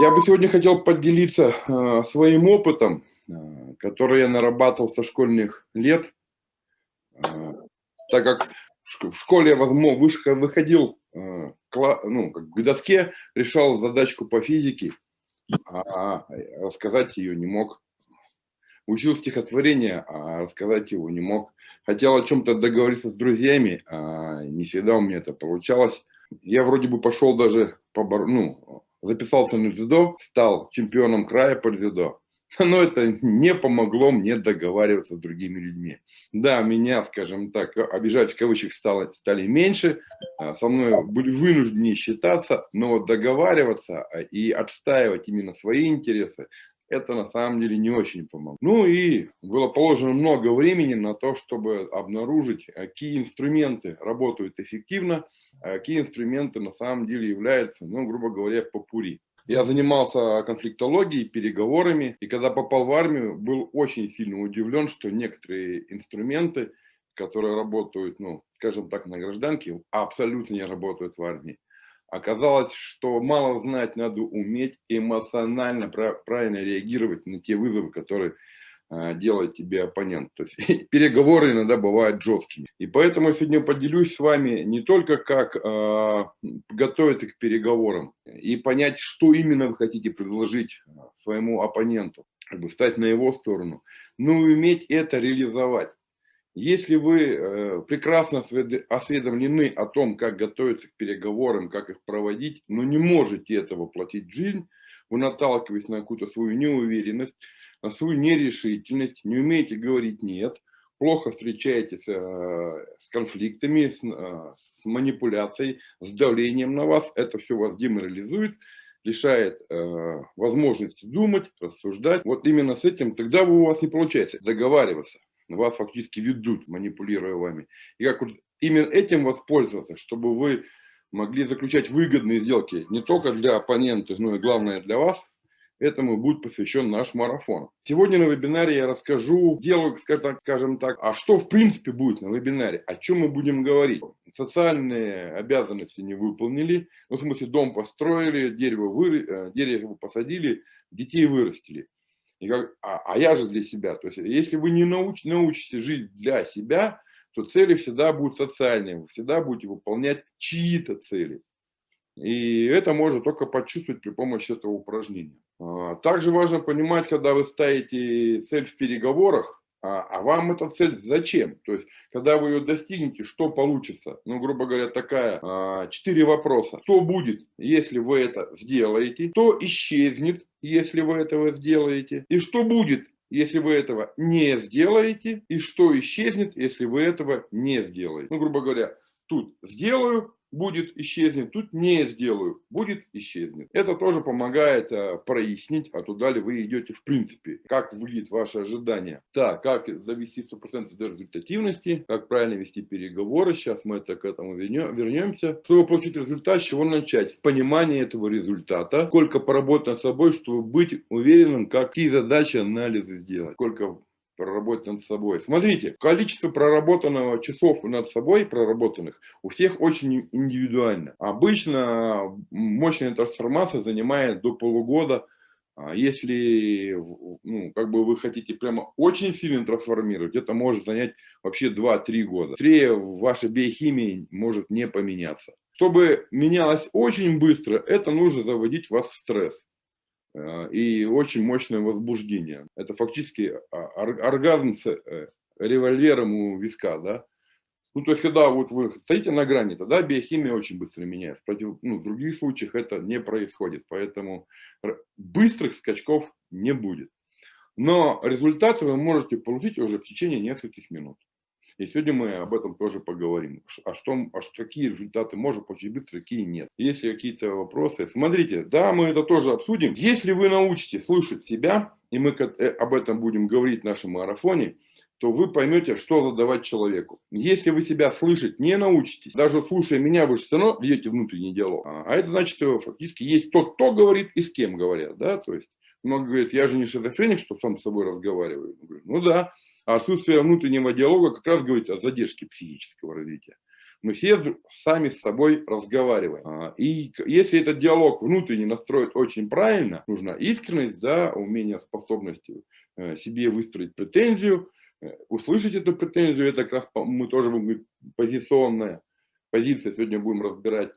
Я бы сегодня хотел поделиться э, своим опытом, э, который я нарабатывал со школьных лет, э, так как в школе я выходил э, к, ну, к доске, решал задачку по физике, а рассказать ее не мог. Учил стихотворение, а рассказать его не мог. Хотел о чем-то договориться с друзьями, а не всегда у меня это получалось. Я вроде бы пошел даже по, ну, записался на дзюдо, стал чемпионом края по дзюдо. Но это не помогло мне договариваться с другими людьми. Да, меня, скажем так, обижать в кавычках стало, стали меньше, а, со мной были вынуждены считаться, но договариваться а, и отстаивать именно свои интересы, это на самом деле не очень помогло. Ну и было положено много времени на то, чтобы обнаружить, а, какие инструменты работают эффективно, а какие инструменты на самом деле являются, ну, грубо говоря, попури. Я занимался конфликтологией, переговорами, и когда попал в армию, был очень сильно удивлен, что некоторые инструменты, которые работают, ну, скажем так, на гражданке, абсолютно не работают в армии. Оказалось, что мало знать, надо уметь эмоционально правильно реагировать на те вызовы, которые а, делает тебе оппонент. То есть переговоры иногда бывают жесткими. И поэтому я сегодня поделюсь с вами не только как э, готовиться к переговорам и понять, что именно вы хотите предложить своему оппоненту, как бы встать на его сторону, но и уметь это реализовать. Если вы э, прекрасно осведомлены о том, как готовиться к переговорам, как их проводить, но не можете этого воплотить в жизнь, вы наталкиваетесь на какую-то свою неуверенность, на свою нерешительность, не умеете говорить «нет», плохо встречаетесь э, с конфликтами, с, э, с манипуляцией, с давлением на вас, это все вас деморализует, лишает возможности думать, рассуждать. Вот именно с этим тогда у вас не получается договариваться вас фактически ведут, манипулируя вами. И как вот именно этим воспользоваться, чтобы вы могли заключать выгодные сделки не только для оппонентов, но и главное для вас, этому будет посвящен наш марафон. Сегодня на вебинаре я расскажу, делаю, скажем так, а что в принципе будет на вебинаре, о чем мы будем говорить. Социальные обязанности не выполнили, ну, в смысле дом построили, дерево, вы, э, дерево посадили, детей вырастили. И как, а, а я же для себя. То есть, если вы не науч, научитесь жить для себя, то цели всегда будут социальные, вы всегда будете выполнять чьи-то цели. И это можно только почувствовать при помощи этого упражнения. А, также важно понимать, когда вы ставите цель в переговорах, а, а вам эта цель зачем? То есть, когда вы ее достигнете, что получится? Ну, грубо говоря, такая, а, четыре вопроса. Что будет, если вы это сделаете? Что исчезнет, если вы этого сделаете, и что будет, если вы этого не сделаете, и что исчезнет, если вы этого не сделаете. Ну, грубо говоря, тут сделаю, будет исчезнет, тут не сделаю, будет исчезнет. Это тоже помогает а, прояснить, а туда ли вы идете в принципе, как выглядит ваше ожидание. Так, как довести 100% до результативности, как правильно вести переговоры, сейчас мы это к этому вернемся. Чтобы получить результат, с чего начать? С понимания этого результата, сколько поработать над собой, чтобы быть уверенным, какие задачи анализы сделать, сколько проработать над собой. Смотрите, количество проработанного часов над собой, проработанных, у всех очень индивидуально. Обычно мощная трансформация занимает до полугода. А если ну, как бы вы хотите прямо очень сильно трансформировать, это может занять вообще 2-3 года. Быстрее ваша биохимия может не поменяться. Чтобы менялось очень быстро, это нужно заводить вас в стресс. Э, и очень мощное возбуждение. Это фактически а, оргазм с э, револьвером у виска, да. Ну, то есть, когда вот вы стоите на грани, тогда биохимия очень быстро меняется. Против, ну, в других случаях это не происходит, поэтому быстрых скачков не будет. Но результаты вы можете получить уже в течение нескольких минут. И сегодня мы об этом тоже поговорим. А что, а что, какие результаты можно получить быстро, какие нет. Есть ли какие-то вопросы? Смотрите, да, мы это тоже обсудим. Если вы научитесь слышать себя, и мы э, об этом будем говорить в нашем марафоне, то вы поймете, что задавать человеку. Если вы себя слышать не научитесь, даже слушая меня, вы же все равно ведете внутренний диалог. А, это значит, что фактически есть тот, кто говорит и с кем говорят. Да? То есть много говорят, я же не шизофреник, что сам с собой разговариваю. Ну да, а отсутствие внутреннего диалога как раз говорит о задержке психического развития. Мы все сами с собой разговариваем. А, и если этот диалог внутренне настроить очень правильно, нужна искренность, да, умение, способность э, себе выстроить претензию, э, услышать эту претензию, это как раз мы тоже будем говорить позиционная позиция, сегодня будем разбирать,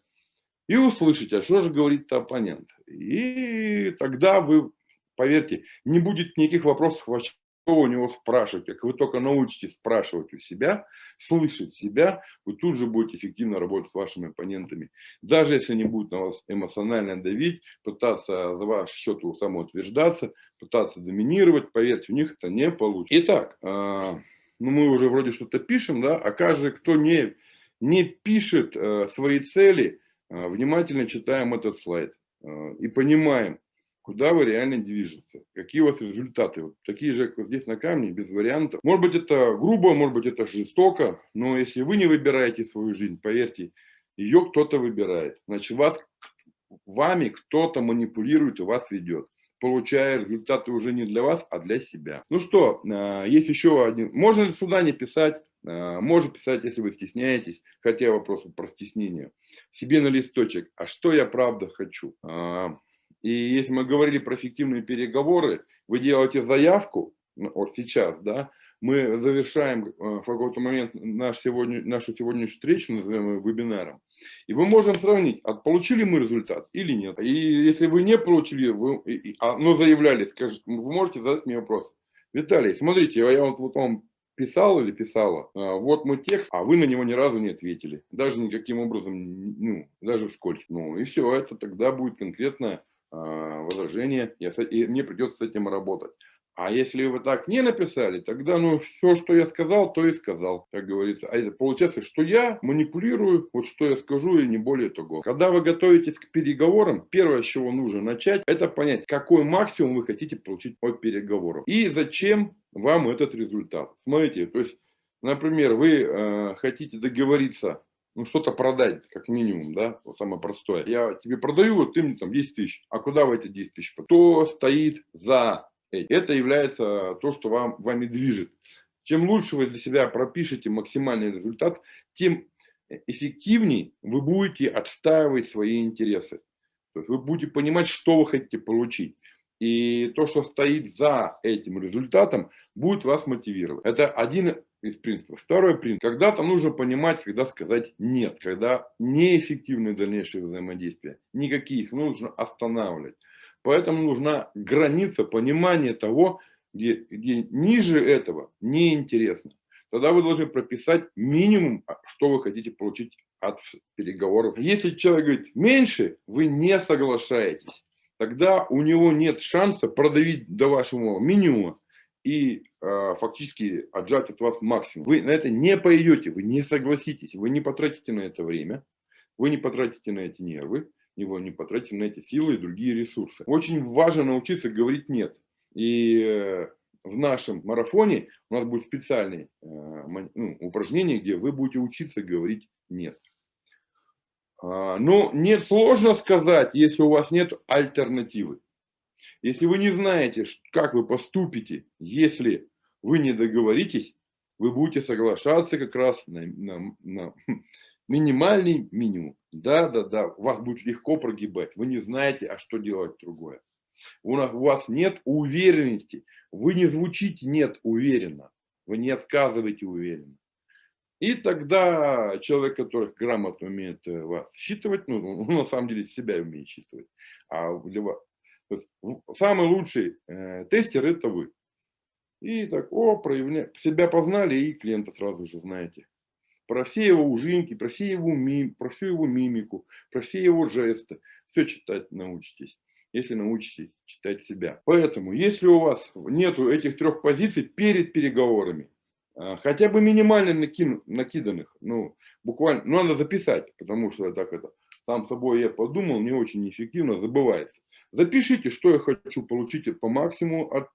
и услышать, а что же говорит оппонент. И тогда вы, поверьте, не будет никаких вопросов вообще у него спрашивать. Как вы только научитесь спрашивать у себя, слышать себя, вы тут же будете эффективно работать с вашими оппонентами. Даже если они будут на вас эмоционально давить, пытаться за ваш счет самоутверждаться, пытаться доминировать, поверьте, у них это не получится. Итак, а, ну мы уже вроде что-то пишем, да, а каждый, кто не, не пишет э, свои цели, э, внимательно читаем этот слайд э, и понимаем, куда вы реально движете, какие у вас результаты. Вот такие же, как здесь на камне, без вариантов. Может быть, это грубо, может быть, это жестоко, но если вы не выбираете свою жизнь, поверьте, ее кто-то выбирает. Значит, вас, вами кто-то манипулирует и вас ведет получая результаты уже не для вас, а для себя. Ну что, а, есть еще один. Можно сюда не писать, а, можно писать, если вы стесняетесь, хотя вопрос про стеснение. Себе на листочек, а что я правда хочу? А, и если мы говорили про эффективные переговоры, вы делаете заявку, ну, вот сейчас, да, мы завершаем э, в какой-то момент наш сегодня, нашу сегодняшнюю встречу, назовем ее вебинаром, и мы можем сравнить, от получили мы результат или нет. И если вы не получили, вы, а, но заявляли, скажите, вы можете задать мне вопрос. Виталий, смотрите, я вот вам писал или писала, а, вот мой текст, а вы на него ни разу не ответили. Даже никаким образом, ну, даже вскользь. Ну и все, это тогда будет конкретно а, возражение, и мне придется с этим работать. А если вы так не написали, тогда ну все, что я сказал, то и сказал, как говорится. А это получается, что я манипулирую, вот что я скажу, и не более того. Когда вы готовитесь к переговорам, первое, с чего нужно начать, это понять, какой максимум вы хотите получить от переговоров. И зачем вам этот результат. Смотрите, то есть, например, вы э, хотите договориться ну, что-то продать, как минимум, да, вот самое простое. Я тебе продаю, вот ты мне там 10 тысяч. А куда в эти 10 тысяч? Кто стоит за этим? Это является то, что вам, вами движет. Чем лучше вы для себя пропишете максимальный результат, тем эффективнее вы будете отстаивать свои интересы. То есть вы будете понимать, что вы хотите получить. И то, что стоит за этим результатом, будет вас мотивировать. Это один из принципов. Второй принцип. Когда-то нужно понимать, когда сказать нет, когда неэффективны дальнейшие взаимодействия. Никаких, нужно останавливать. Поэтому нужна граница понимания того, где, где ниже этого неинтересно. Тогда вы должны прописать минимум, а, что вы хотите получить от переговоров. Если человек говорит меньше, вы не соглашаетесь. Тогда у него нет шанса продавить до вашего минимума и э, фактически отжать от вас максимум. Вы на это не пойдете, вы не согласитесь, вы не потратите на это время, вы не потратите на эти нервы, вы не потратите на эти силы и другие ресурсы. Очень важно научиться говорить «нет». И э, в нашем марафоне у нас будет специальное э, ну, упражнение, где вы будете учиться говорить «нет». А, но нет, сложно сказать, если у вас нет альтернативы. Если вы не знаете, как вы поступите, если вы не договоритесь, вы будете соглашаться как раз на, на, на минимальный минимум. Да, да, да, вас будет легко прогибать. Вы не знаете, а что делать другое. У, нас, у вас нет уверенности. Вы не звучите нет уверенно. Вы не отказываете уверенно. И тогда человек, который грамотно умеет э, вас считывать, ну, на самом деле себя умеет считывать, а для вас, самый лучший э, тестер это вы. И так, о, проявля... себя познали, и клиента сразу же знаете. Про все его ужинки, про, все его мим... про всю его мимику, про все его жесты. Все читать научитесь, если научитесь читать себя. Поэтому, если у вас нету этих трех позиций перед переговорами, а, хотя бы минимально накину, накиданных, ну, буквально, ну, надо записать, потому что так это, сам собой я подумал, не очень эффективно забывается. Запишите, что я хочу получить по максимуму от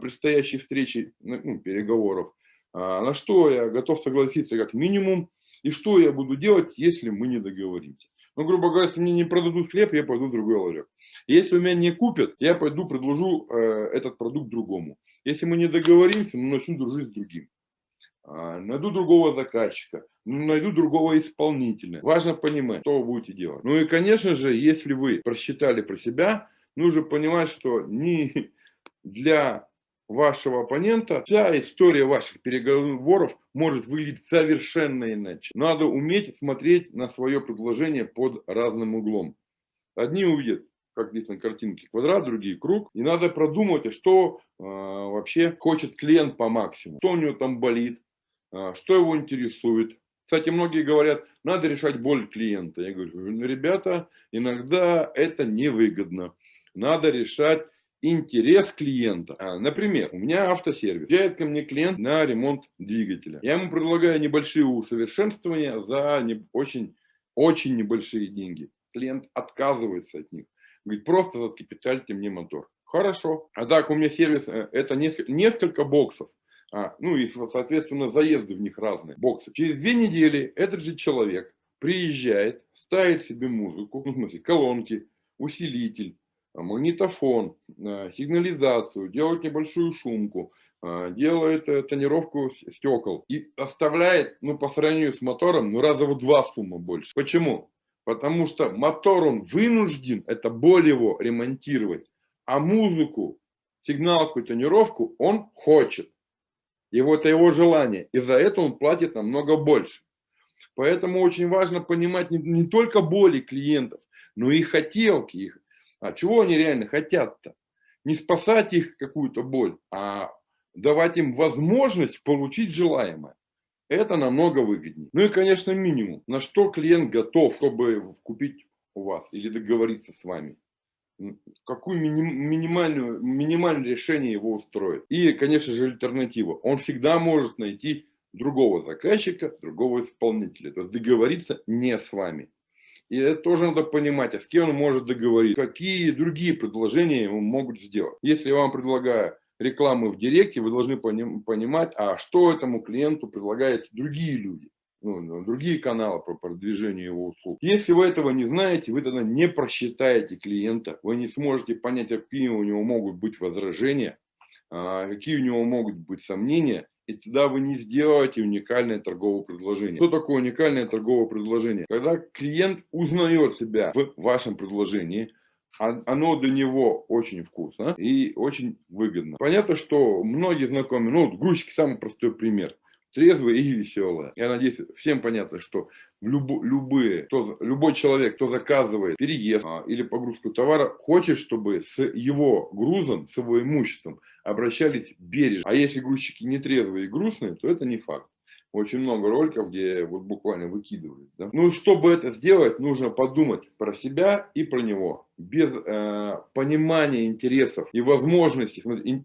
предстоящей встречи, ну, переговоров, а, на что я готов согласиться как минимум, и что я буду делать, если мы не договоримся. Ну, грубо говоря, если мне не продадут хлеб, я пойду в другой ларек. Если меня не купят, я пойду предложу э, этот продукт другому. Если мы не договоримся, мы начнем дружить с другим. а, найду другого заказчика, найду другого исполнителя. Важно понимать, что вы будете делать. Ну и, конечно же, если вы просчитали про себя, нужно понимать, что не для вашего оппонента вся история ваших переговоров может выглядеть совершенно иначе. Надо уметь смотреть на свое предложение под разным углом. Одни увидят как здесь на картинке, квадрат, другие круг. И надо продумать, что э, вообще хочет клиент по максимуму. Что у него там болит, э, что его интересует. Кстати, многие говорят, надо решать боль клиента. Я говорю, ну, ребята, иногда это невыгодно. Надо решать интерес клиента. А, например, у меня автосервис. Приезжает ко мне клиент на ремонт двигателя. Я ему предлагаю небольшие усовершенствования за не, очень, очень небольшие деньги. Клиент отказывается от них. Говорит, просто закипятальте мне мотор. Хорошо. А так у меня сервис, э, это несколько боксов. А, ну и, соответственно, заезды в них разные, боксы. Через две недели этот же человек приезжает, ставит себе музыку, ну, в смысле, колонки, усилитель, магнитофон, э, сигнализацию, делает небольшую шумку, э, делает тонировку стекол и оставляет, ну, по сравнению с мотором, ну, раза в два сумма больше. Почему? Потому что мотор он вынужден, это боль его ремонтировать, а музыку, сигналку тонировку он хочет. Вот это его желание. И за это он платит намного больше. Поэтому очень важно понимать не, не только боли клиентов, но и хотелки их. А чего они реально хотят-то? Не спасать их какую-то боль, а давать им возможность получить желаемое. Это намного выгоднее. Ну и, конечно, минимум. На что клиент готов, чтобы купить у вас или договориться с вами. Какую миним, минимальную, минимальное решение его устроит. И, конечно же, альтернатива. Он всегда может найти другого заказчика, другого исполнителя. То есть договориться не с вами. И это тоже надо понимать, а с кем он может договориться, какие другие предложения ему могут сделать. Если я вам предлагаю рекламы в директе, вы должны понимать, а что этому клиенту предлагают другие люди, ну, ну, другие каналы по продвижению его услуг. Если вы этого не знаете, вы тогда не просчитаете клиента, вы не сможете понять, какие у него могут быть возражения, а, какие у него могут быть сомнения, и тогда вы не сделаете уникальное торговое предложение. Что такое уникальное торговое предложение? Когда клиент узнает себя в вашем предложении, оно для него очень вкусно и очень выгодно. Понятно, что многие знакомые, ну, грузчики самый простой пример. Трезвые и веселые. Я надеюсь, всем понятно, что люб, любые, кто, любой человек, кто заказывает переезд а, или погрузку товара, хочет, чтобы с его грузом, с его имуществом обращались бережно. А если грузчики не трезвые и грустные, то это не факт очень много роликов, где вот буквально выкидывают. Да? Ну, чтобы это сделать, нужно подумать про себя и про него. Без э, понимания интересов и возможностей,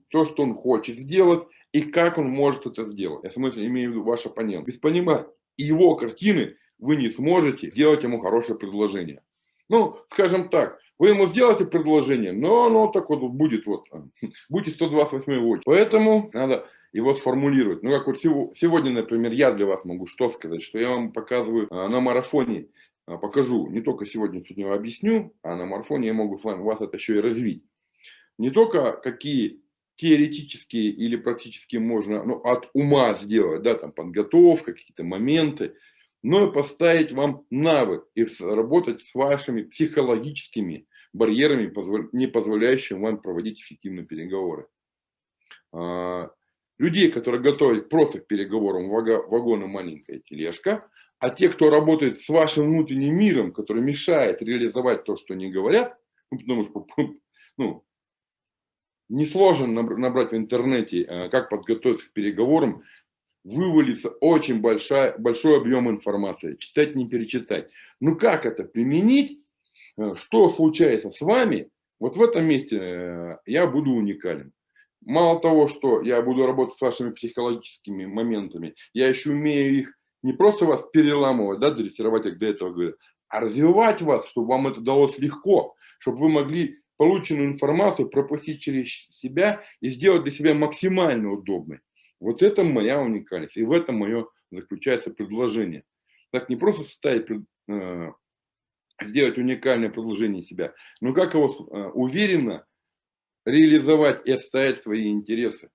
то, что он хочет сделать и как он может это сделать. Я в смысле имею в виду ваш оппонент. Без понимания его картины вы не сможете сделать ему хорошее предложение. Ну, скажем так, вы ему сделаете предложение, но оно так вот будет, вот, будете 128 очередь. Поэтому надо его сформулировать. Ну, как вот сегодня, например, я для вас могу что сказать, что я вам показываю а, на марафоне, а, покажу, не только сегодня сегодня объясню, а на марафоне я могу вас это еще и развить. Не только какие теоретические или практически можно ну, от ума сделать, да, там подготовка, какие-то моменты, но и поставить вам навык и работать с вашими психологическими барьерами, не позволяющими вам проводить эффективные переговоры. А, людей, которые готовят просто к переговорам вагон маленькая тележка, а те, кто работает с вашим внутренним миром, который мешает реализовать то, что они говорят, ну, потому что ну, несложно набрать в интернете, э, как подготовиться к переговорам, вывалится очень большая, большой объем информации, читать не перечитать. Ну как это применить, э, что случается с вами, вот в этом месте э, я буду уникален мало того, что я буду работать с вашими психологическими моментами, я еще умею их не просто вас переламывать, да, дрессировать, как до этого говорю, а развивать вас, чтобы вам это далось легко, чтобы вы могли полученную информацию пропустить через себя и сделать для себя максимально удобной. Вот это моя уникальность, и в этом мое заключается предложение. Так не просто составить, э, сделать уникальное предложение себя, но как его э, уверенно реализовать и отстоять свои интересы.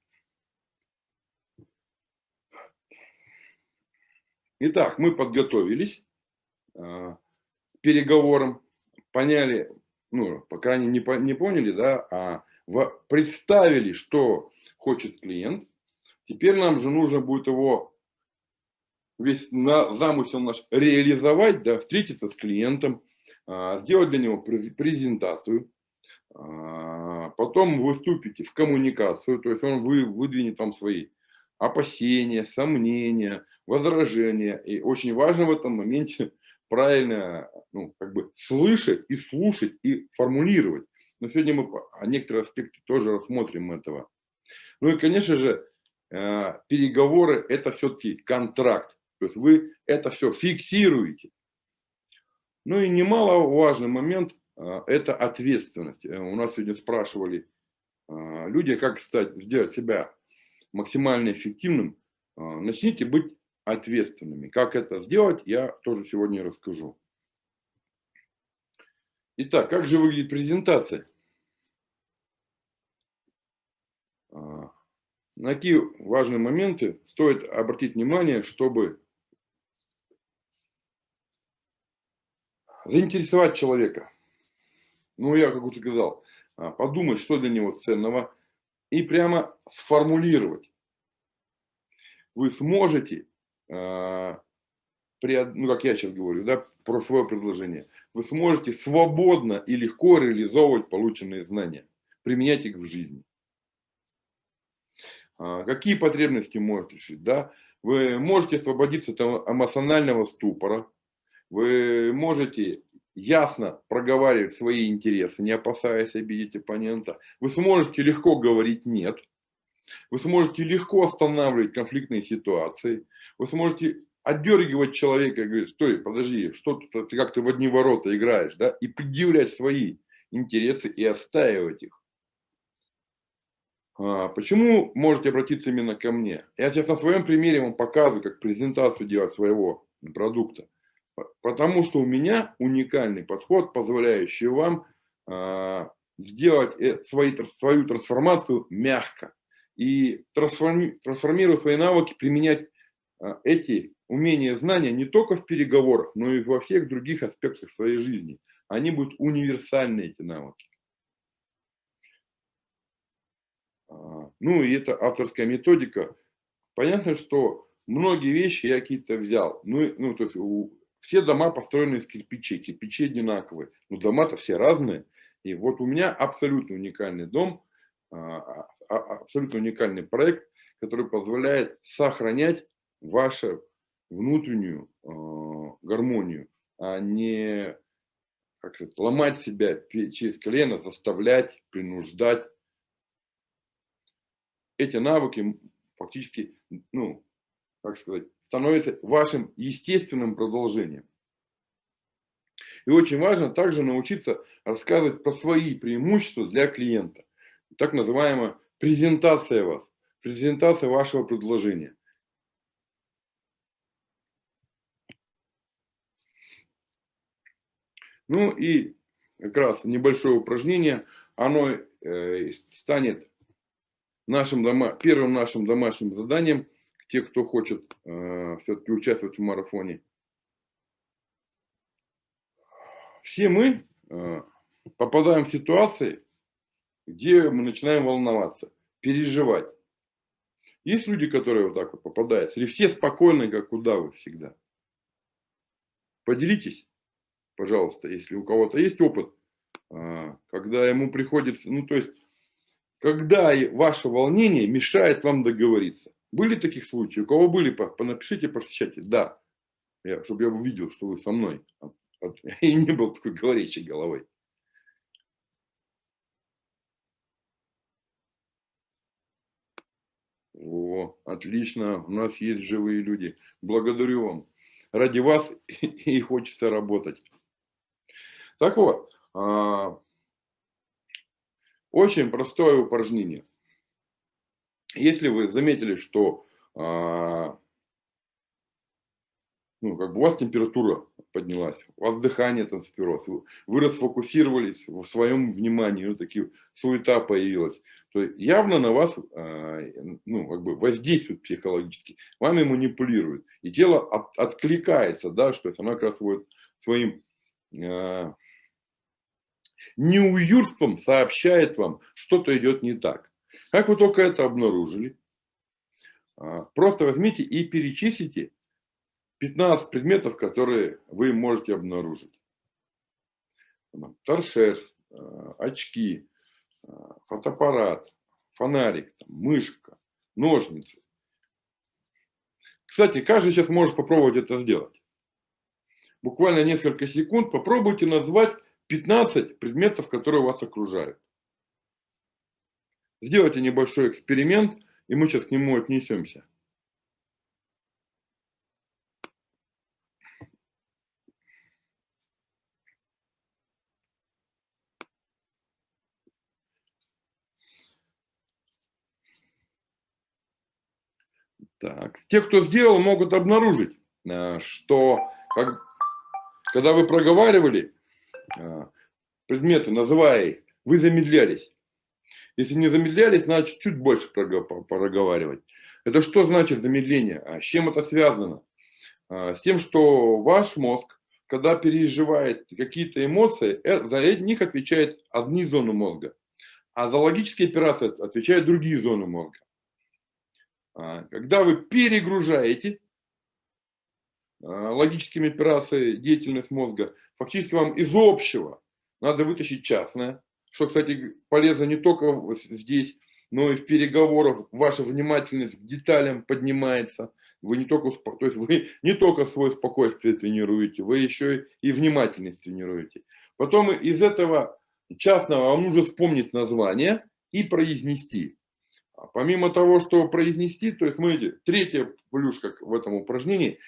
Итак, мы подготовились э, переговорам, поняли, ну, по крайней мере, не, не поняли, да, а в, представили, что хочет клиент. Теперь нам же нужно будет его, весь на, замысел наш реализовать, да, встретиться с клиентом, э, сделать для него презентацию, а, потом выступите в коммуникацию, то есть он вы, выдвинет там свои опасения, сомнения, возражения. И очень важно в этом моменте правильно ну, как бы слышать и слушать и формулировать. Но сегодня мы некоторые аспекты тоже рассмотрим этого. Ну и, конечно же, переговоры – это все-таки контракт. То есть вы это все фиксируете. Ну и немаловажный момент а, это ответственность. Э, у нас сегодня спрашивали люди, как стать, сделать себя максимально эффективным. Начните быть ответственными. Как это сделать, я тоже сегодня расскажу. Итак, как же выглядит презентация? На какие важные моменты стоит обратить внимание, чтобы заинтересовать человека ну, я, как уже сказал, а, подумать, что для него ценного, и прямо сформулировать. Вы сможете, а, ну, как я сейчас говорю, да, про свое предложение, вы сможете свободно и легко реализовывать полученные знания, применять их в жизни. А, какие потребности можете решить? Да? Вы можете освободиться от эмоционального ступора, вы можете ясно проговаривать свои интересы, не опасаясь обидеть оппонента. Вы сможете легко говорить «нет». Вы сможете легко останавливать конфликтные ситуации. Вы сможете отдергивать человека и говорить, стой, подожди, что тут ты как-то в одни ворота играешь, да, и предъявлять свои интересы и отстаивать их. А, почему можете обратиться именно ко мне? Я сейчас на своем примере вам показываю, как презентацию делать своего продукта. Потому что у меня уникальный подход, позволяющий вам э, сделать э, свои, свою трансформацию мягко. И трансформи, трансформируя свои навыки, применять э, эти умения, знания не только в переговорах, но и во всех других аспектах своей жизни. Они будут универсальны, эти навыки. Ну и это авторская методика. Понятно, что многие вещи я какие-то взял. Ну, ну то есть все дома построены из кирпичей, кирпичи одинаковые. Но дома-то все разные. И вот у меня абсолютно уникальный дом, а, а, а, абсолютно уникальный проект, который позволяет сохранять вашу внутреннюю гармонию, а не как сказать, ломать себя через колено, заставлять, принуждать. Эти навыки фактически, ну, как сказать, становится вашим естественным продолжением. И очень важно также научиться рассказывать про свои преимущества для клиента. Так называемая презентация вас, презентация вашего предложения. Ну и как раз небольшое упражнение, оно э, станет нашим дома, первым нашим домашним заданием – те, кто хочет э, все-таки участвовать в марафоне. Все мы э, попадаем в ситуации, где мы начинаем волноваться, переживать. Есть люди, которые вот так вот попадают, или все спокойные, как удавы всегда. Поделитесь, пожалуйста, если у кого-то есть опыт, э, когда ему приходится, ну то есть, когда ваше волнение мешает вам договориться. Были таких случаи? У кого были? Напишите, пошли Да. Я, чтобы я увидел, что вы со мной. И не был такой говорящей головой. О, отлично. У нас есть живые люди. Благодарю вам. Ради вас и хочется работать. Так вот, а, очень простое упражнение. Если вы заметили, что а, ну, как бы у вас температура поднялась, у вас дыхание там спирос, вы, вы расфокусировались в своем внимании, ну, такие суета появилась, то явно на вас ну, как бы воздействует психологически, вами манипулирует. И тело от, откликается, да, что есть оно как раз вот своим э, неуютством сообщает вам, что-то идет не так. Как вы только это обнаружили, а, просто возьмите и перечислите 15 предметов, которые вы можете обнаружить. Торшер, а, очки, а, фотоаппарат, фонарик, мышка, ножницы. Кстати, каждый сейчас может попробовать это сделать. Буквально несколько секунд попробуйте назвать 15 предметов, которые вас окружают. Сделайте небольшой эксперимент, и мы сейчас к нему отнесемся. Так. Те, кто сделал, могут обнаружить, э, что как, когда вы проговаривали предметы, называя их, вы замедлялись. Если не замедлялись, значит чуть больше проговаривать. Это что значит замедление? А с чем это связано? А, с тем, что ваш мозг, когда переживает какие-то эмоции, э, за них отвечает одни зоны мозга. А за логические операции отвечают другие зоны мозга. А, когда вы перегружаете логическими операциями деятельность мозга, фактически вам из общего надо вытащить частное, что, кстати, полезно не только здесь, но и в переговорах ваша внимательность к деталям поднимается. Вы не только, то есть вы не только свое спокойствие тренируете, вы еще и внимательность тренируете. Потом из этого частного вам нужно вспомнить название и произнести. А помимо того, что произнести, то есть, смотрите, третья плюшка в этом упражнении,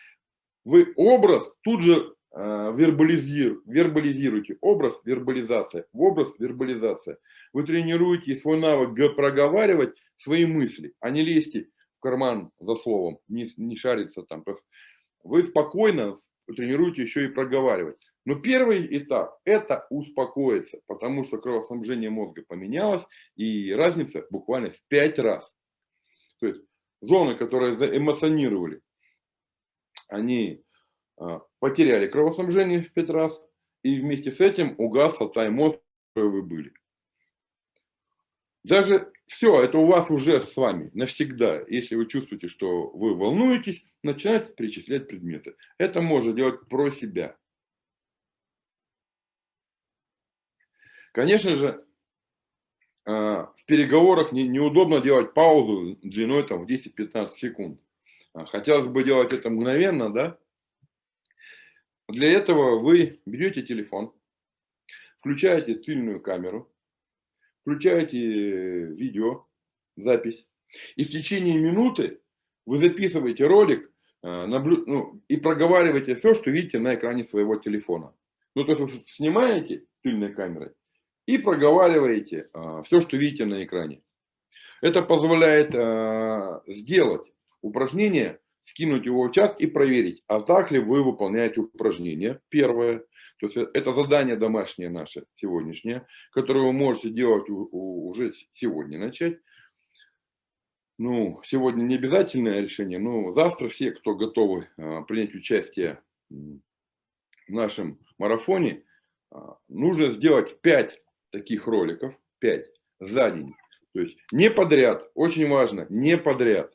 вы образ тут же Э, вербализир, вербализируйте. Образ, вербализация. Образ, вербализация. Вы тренируете свой навык проговаривать свои мысли, а не лезьте в карман за словом, не, не шариться там. Вы спокойно тренируете еще и проговаривать. Но первый этап – это успокоиться, потому что кровоснабжение мозга поменялось, и разница буквально в 5 раз. То есть зоны, которые заэмоционировали, они а, потеряли кровоснабжение в 5 раз, и вместе с этим угасла та эмоция, вы были. Даже все, это у вас уже с вами навсегда. Если вы чувствуете, что вы волнуетесь, начинайте перечислять предметы. Это можно делать про себя. Конечно же, а, в переговорах неудобно делать паузу длиной там, в 10-15 секунд. А, хотелось бы делать это мгновенно, да? Для этого вы берете телефон, включаете тыльную камеру, включаете видео, запись, и в течение минуты вы записываете ролик э, наблю... ну, и проговариваете все, что видите на экране своего телефона. Ну, то есть вы снимаете тыльной камерой и проговариваете а, все, что видите на экране. Это позволяет сделать упражнение скинуть его в чат и проверить, а так ли вы выполняете упражнение. Первое. То есть это задание домашнее наше сегодняшнее, которое вы можете делать уже сегодня начать. Ну, сегодня не обязательное решение, но завтра все, кто готовы а, принять участие в нашем марафоне, а, нужно сделать 5 таких роликов, 5 за день. То есть не подряд, очень важно, не подряд.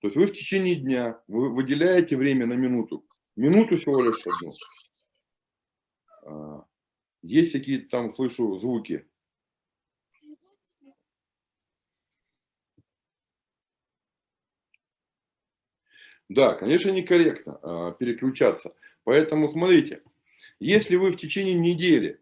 То есть вы в течение дня вы выделяете время на минуту. Минуту всего лишь одну. А, есть какие-то там, слышу, звуки. Да, конечно, некорректно а, переключаться. Поэтому смотрите, если вы в течение недели,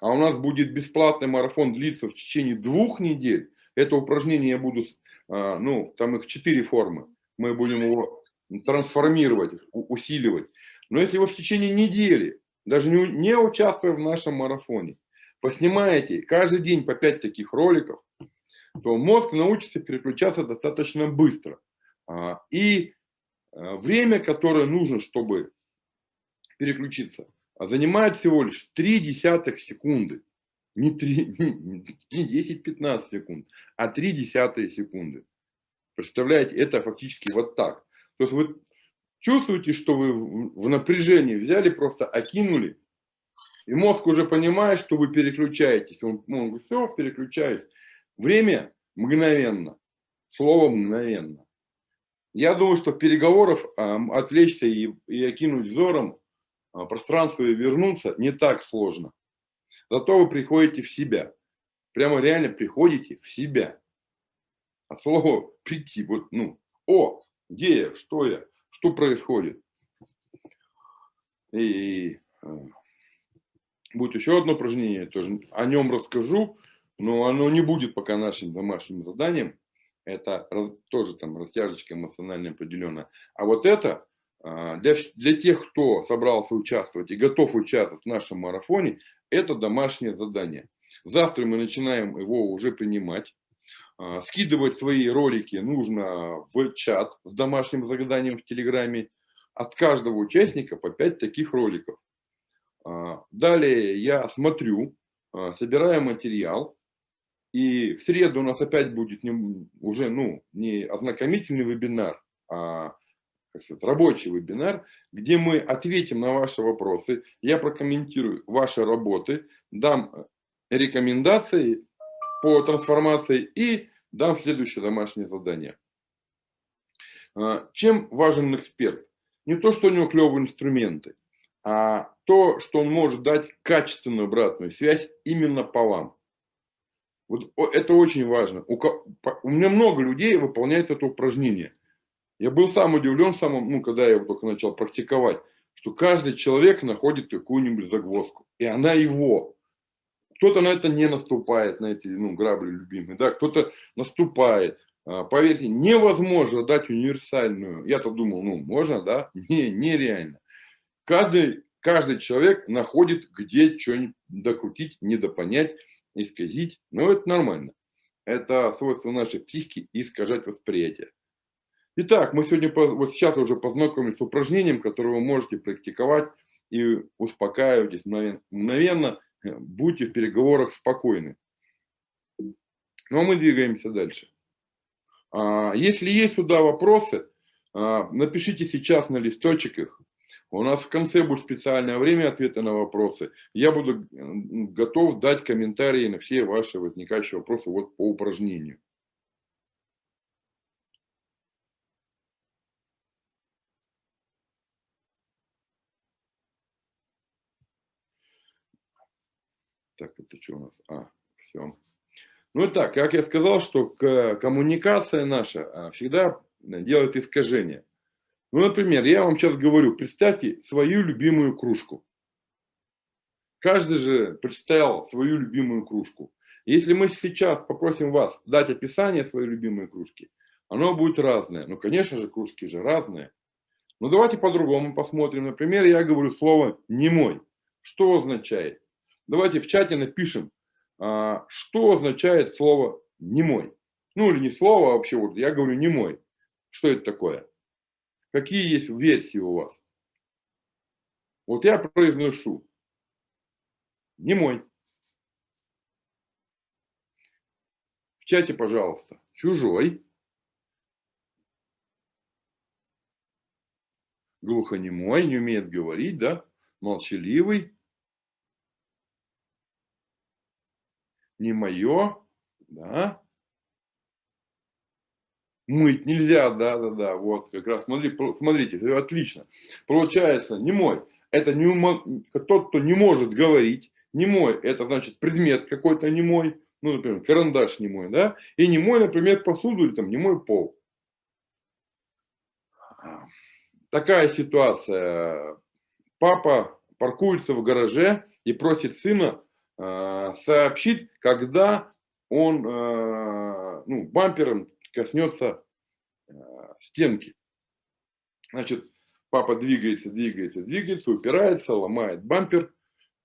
а у нас будет бесплатный марафон длиться в течение двух недель, это упражнение я буду, а, ну, там их четыре формы мы будем его трансформировать, усиливать. Но если вы в течение недели, даже не, участвуя в нашем марафоне, поснимаете каждый день по 5 таких роликов, то мозг научится переключаться достаточно быстро. А, и а, время, которое нужно, чтобы переключиться, занимает всего лишь 3 десятых секунды. Не, 3, не 10-15 секунд, а 3 десятые секунды. Представляете, это фактически вот так. То есть вы чувствуете, что вы в напряжении взяли, просто окинули, и мозг уже понимает, что вы переключаетесь. Он, он говорит, все, переключаюсь. Время мгновенно, слово мгновенно. Я думаю, что переговоров э, отвлечься и, и окинуть взором э, пространство и вернуться не так сложно. Зато вы приходите в себя. Прямо реально приходите в себя. От слова прийти, вот, ну, о, где я, что я, что происходит. И э, будет еще одно упражнение, тоже о нем расскажу, но оно не будет пока нашим домашним заданием. Это тоже там растяжечка эмоционально определенная. А вот это а, для, для тех, кто собрался участвовать и готов участвовать в нашем марафоне, это домашнее задание. Завтра мы начинаем его уже принимать. А, скидывать свои ролики нужно в чат с домашним заданием в Телеграме. От каждого участника по 5 таких роликов. А, далее я смотрю, собираю материал, и в среду у нас опять будет не, уже ну, не ознакомительный вебинар, а сказать, рабочий вебинар, где мы ответим на ваши вопросы, я прокомментирую ваши работы, дам рекомендации по трансформации и дам следующее домашнее задание. А, чем важен эксперт? Не то, что у него клевые инструменты, а то, что он может дать качественную обратную связь именно по вам. Вот это очень важно. У, у меня много людей выполняют это упражнение. Я был сам удивлен, самым, ну, когда я его только начал практиковать, что каждый человек находит какую-нибудь загвоздку. И она его. Кто-то на это не наступает, на эти ну, грабли любимые, да, кто-то наступает. А, поверьте, невозможно дать универсальную. Я-то думал, ну, можно, да? Не, нереально. Каждый, каждый человек находит, где что-нибудь докрутить, недопонять исказить, но это нормально. Это свойство нашей психики искажать восприятие. Итак, мы сегодня, вот сейчас уже познакомились с упражнением, которое вы можете практиковать и успокаивайтесь мгновенно, будьте в переговорах спокойны. Ну а мы двигаемся дальше. А, если есть сюда вопросы, а, напишите сейчас на листочек их. У нас в конце будет специальное время ответа на вопросы. Я буду готов дать комментарии на все ваши возникающие вопросы вот по упражнению. Так, это что у нас? А, все. Ну и так, как я сказал, что коммуникация наша а, всегда делает искажения. Ну, например, я вам сейчас говорю, представьте свою любимую кружку. Каждый же представил свою любимую кружку. Если мы сейчас попросим вас дать описание своей любимой кружки, оно будет разное. Ну, конечно же, кружки же разные. Но давайте по-другому посмотрим. Например, я говорю слово «не мой». Что означает? Давайте в чате напишем, а, что означает слово «не мой». Ну, или не слово, а вообще, вот я говорю «не мой». Что это такое? Какие есть версии у вас? Вот я произношу. Не мой. В чате, пожалуйста. Чужой. Глухонемой, не умеет говорить, да? Молчаливый. Не мое, да? Мыть нельзя, да-да-да, вот как раз, смотри, смотрите, отлично. Получается, не мой, это не, тот, кто не может говорить, не мой, это значит предмет какой-то не мой, ну, например, карандаш не мой, да, и не мой, например, посуду или там не мой пол. Такая ситуация. Папа паркуется в гараже и просит сына э, сообщить, когда он э, ну, бампером коснется э, стенки. Значит, папа двигается, двигается, двигается, упирается, ломает бампер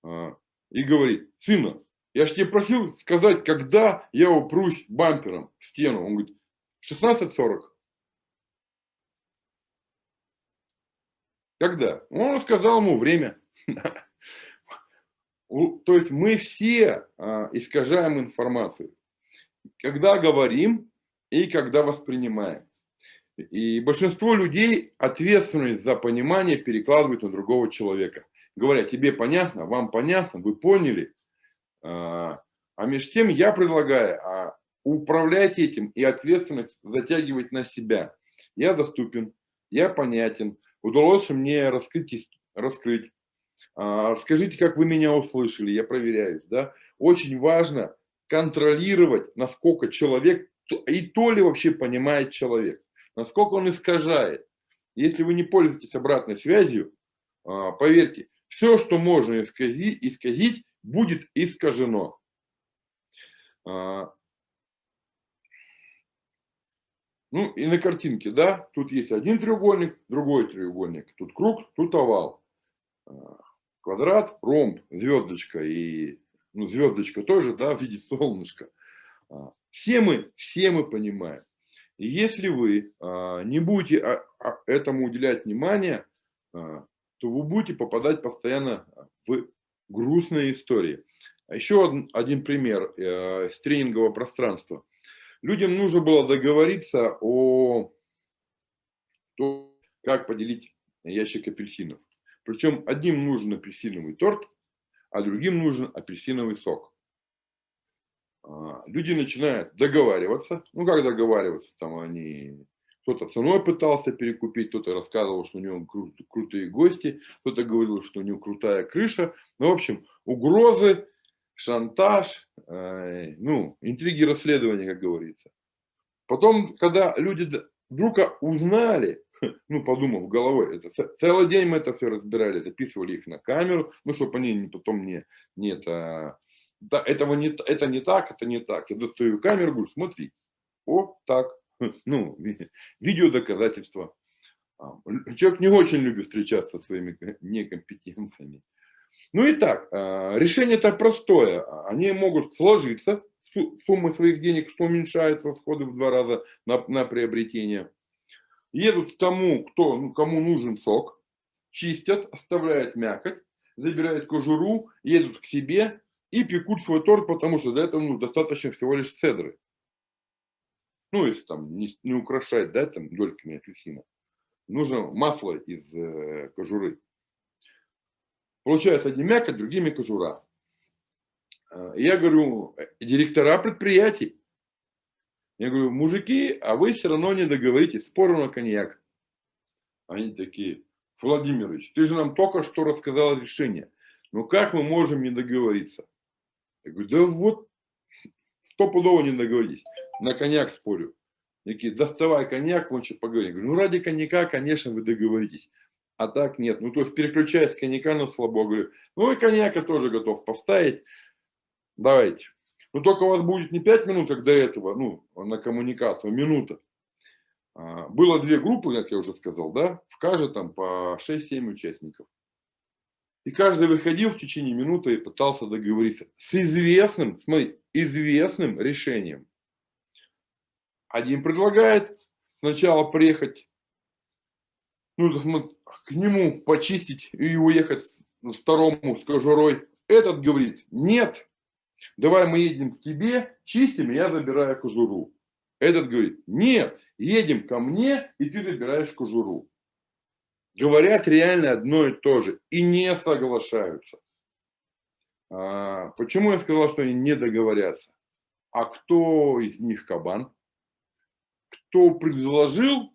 э, и говорит, сына, я же тебе просил сказать, когда я упрусь бампером в стену. Он говорит, 16.40. Когда? Он сказал ему время. то есть мы все а, искажаем информацию, когда говорим и когда воспринимаем. И большинство людей ответственность за понимание перекладывают на другого человека. Говорят, тебе понятно, вам понятно, вы поняли. А, а между тем я предлагаю а, управлять этим и ответственность затягивать на себя. Я доступен, я понятен, удалось мне раскрыть, раскрыть. А, скажите, как вы меня услышали, я проверяюсь. Да? Очень важно контролировать, насколько человек, и то ли вообще понимает человек насколько он искажает. Если вы не пользуетесь обратной связью, а, поверьте, все, что можно исказить, исказить будет искажено. А, ну и на картинке, да, тут есть один треугольник, другой треугольник, тут круг, тут овал. А, квадрат, ромб, звездочка и ну, звездочка тоже, да, в виде солнышка. Все мы, все мы понимаем. И если вы а, не будете а, а, этому уделять внимание, то вы будете попадать постоянно в грустные истории. Еще один пример э, с тренингового пространства. Людям нужно было договориться о том, как поделить ящик апельсинов. Причем одним нужен апельсиновый торт, а другим нужен апельсиновый сок. А, люди начинают договариваться. Ну, как договариваться? Там они... Кто-то ценой пытался перекупить, кто-то рассказывал, что у него кру крутые гости, кто-то говорил, что у него крутая крыша. Ну, в общем, угрозы, шантаж, э, ну, интриги расследования, как говорится. Потом, когда люди вдруг узнали, ну, подумав головой, это, целый день мы это все разбирали, записывали их на камеру, ну, чтобы они потом не, не это, да, этого не, это не так, это не так. Я достаю камеру, говорю, смотри, о, так, ну, видео доказательства. А, человек не очень любит встречаться со своими некомпетенциями. Ну и так, а, решение-то простое. Они могут сложиться, суммы своих денег, что уменьшает расходы в два раза на, на приобретение. Едут к тому, кто, ну, кому нужен сок, чистят, оставляют мякоть, забирают кожуру, едут к себе, и пекут свой торт, потому что для этого ну, достаточно всего лишь цедры. Ну, если там не, не украшать, да, там дольками апельсина. Нужно масло из э, кожуры. Получается, одни мякоть, другими кожура. А, я говорю, э, директора предприятий. Я говорю, мужики, а вы все равно не договоритесь, спору на коньяк. Они такие, Владимирович, ты же нам только что рассказал решение. Ну как мы можем не договориться? Я говорю, да вот, стопудово не договорились. На коньяк спорю. Такие, доставай коньяк, мы что поговорим. Я говорю, ну ради коньяка, конечно, вы договоритесь. А так нет. Ну, то есть переключаясь с коньяка на слабо. Говорю, ну и коньяка тоже готов поставить. Давайте. Но только у вас будет не 5 минут, как до этого, ну, на коммуникацию, а минута. А, было две группы, как я уже сказал, да, в каждой там по 6-7 участников. И каждый выходил в течение минуты и пытался договориться с известным, смотри, известным решением. Один предлагает сначала приехать, ну, к нему почистить и уехать второму с кожурой. Этот говорит, нет, давай мы едем к тебе, чистим, я забираю кожуру. Этот говорит, нет, едем ко мне, и ты забираешь кожуру говорят реально одно и то же и не соглашаются. А, почему я сказал, что они не договорятся? А кто из них кабан? Кто предложил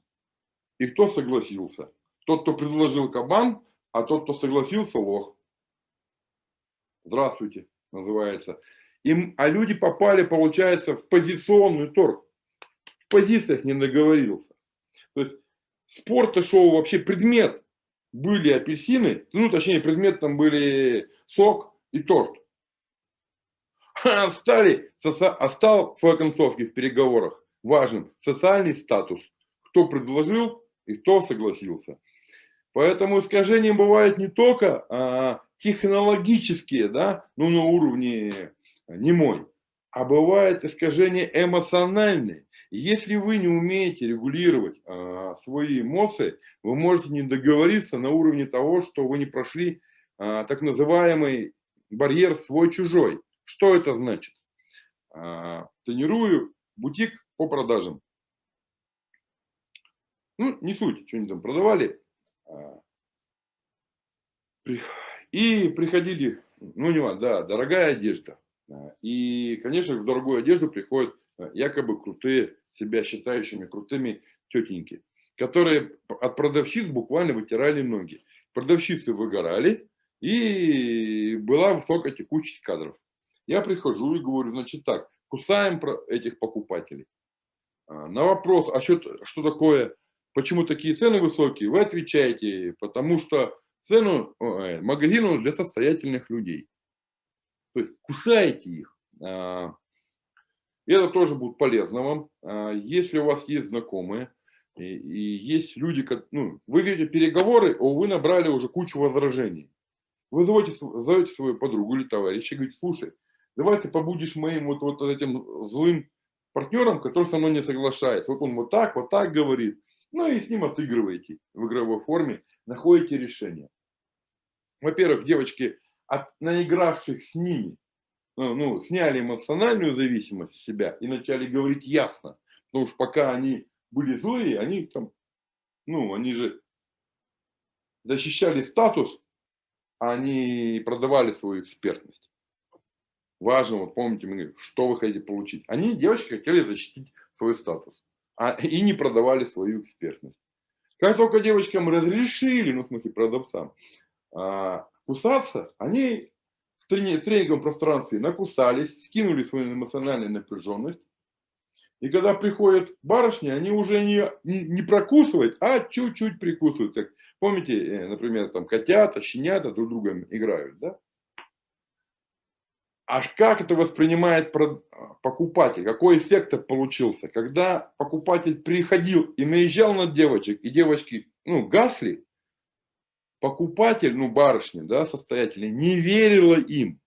и кто согласился? Тот, кто предложил кабан, а тот, кто согласился, лох. Здравствуйте, называется. Им, а люди попали, получается, в позиционный торг. В позициях не договорился. То есть спорта шоу вообще предмет были апельсины, ну точнее предмет там были сок и торт. А стали, стал в концовке в переговорах важным социальный статус, кто предложил и кто согласился. Поэтому искажения бывают не только а, технологические, да, ну на уровне не мой, а бывают искажения эмоциональные. Если вы не умеете регулировать а, свои эмоции, вы можете не договориться на уровне того, что вы не прошли а, так называемый барьер свой-чужой. Что это значит? А, тренирую бутик по продажам. Ну, не суть, что они там продавали. А, и приходили, ну не важно, да, дорогая одежда. А, и, конечно, в дорогую одежду приходят якобы крутые, себя считающими крутыми тетеньки, которые от продавщиц буквально вытирали ноги. Продавщицы выгорали, и была высокая текучесть кадров. Я прихожу и говорю, значит так, кусаем этих покупателей. А, на вопрос, а что, что такое, почему такие цены высокие, вы отвечаете, потому что цену э, магазину для состоятельных людей. То есть кусаете их. А, это тоже будет полезно вам. А, если у вас есть знакомые, и, есть люди, ну, вы видите переговоры, о, вы набрали уже кучу возражений. Вы зовете, зовете свою подругу или товарища и говорите, слушай, давай ты побудешь моим вот, вот этим злым партнером, который со мной не соглашается. Вот он вот так, вот так говорит. Ну и с ним отыгрываете в игровой форме, находите решение. Во-первых, девочки, от наигравших с ними, ну, ну, сняли эмоциональную зависимость с себя и начали говорить ясно. Потому что пока они были злые, они там, ну, они же защищали статус, а они продавали свою экспертность. Важно, вот помните, мы говорим, что вы хотите получить. Они, девочки, хотели защитить свой статус а, и не продавали свою экспертность. Как только девочкам разрешили, ну, в смысле, продавцам, а, кусаться, они в тренинговом пространстве накусались, скинули свою эмоциональную напряженность. И когда приходят барышни, они уже не, не, прокусывают, а чуть-чуть прикусывают. Как, помните, э, например, там котята, щенята друг друга играют, да? Аж как это воспринимает покупатель? Какой эффект получился? Когда покупатель приходил и наезжал на девочек, и девочки, ну, гасли, покупатель, ну, барышня, да, состоятельная, не верила им.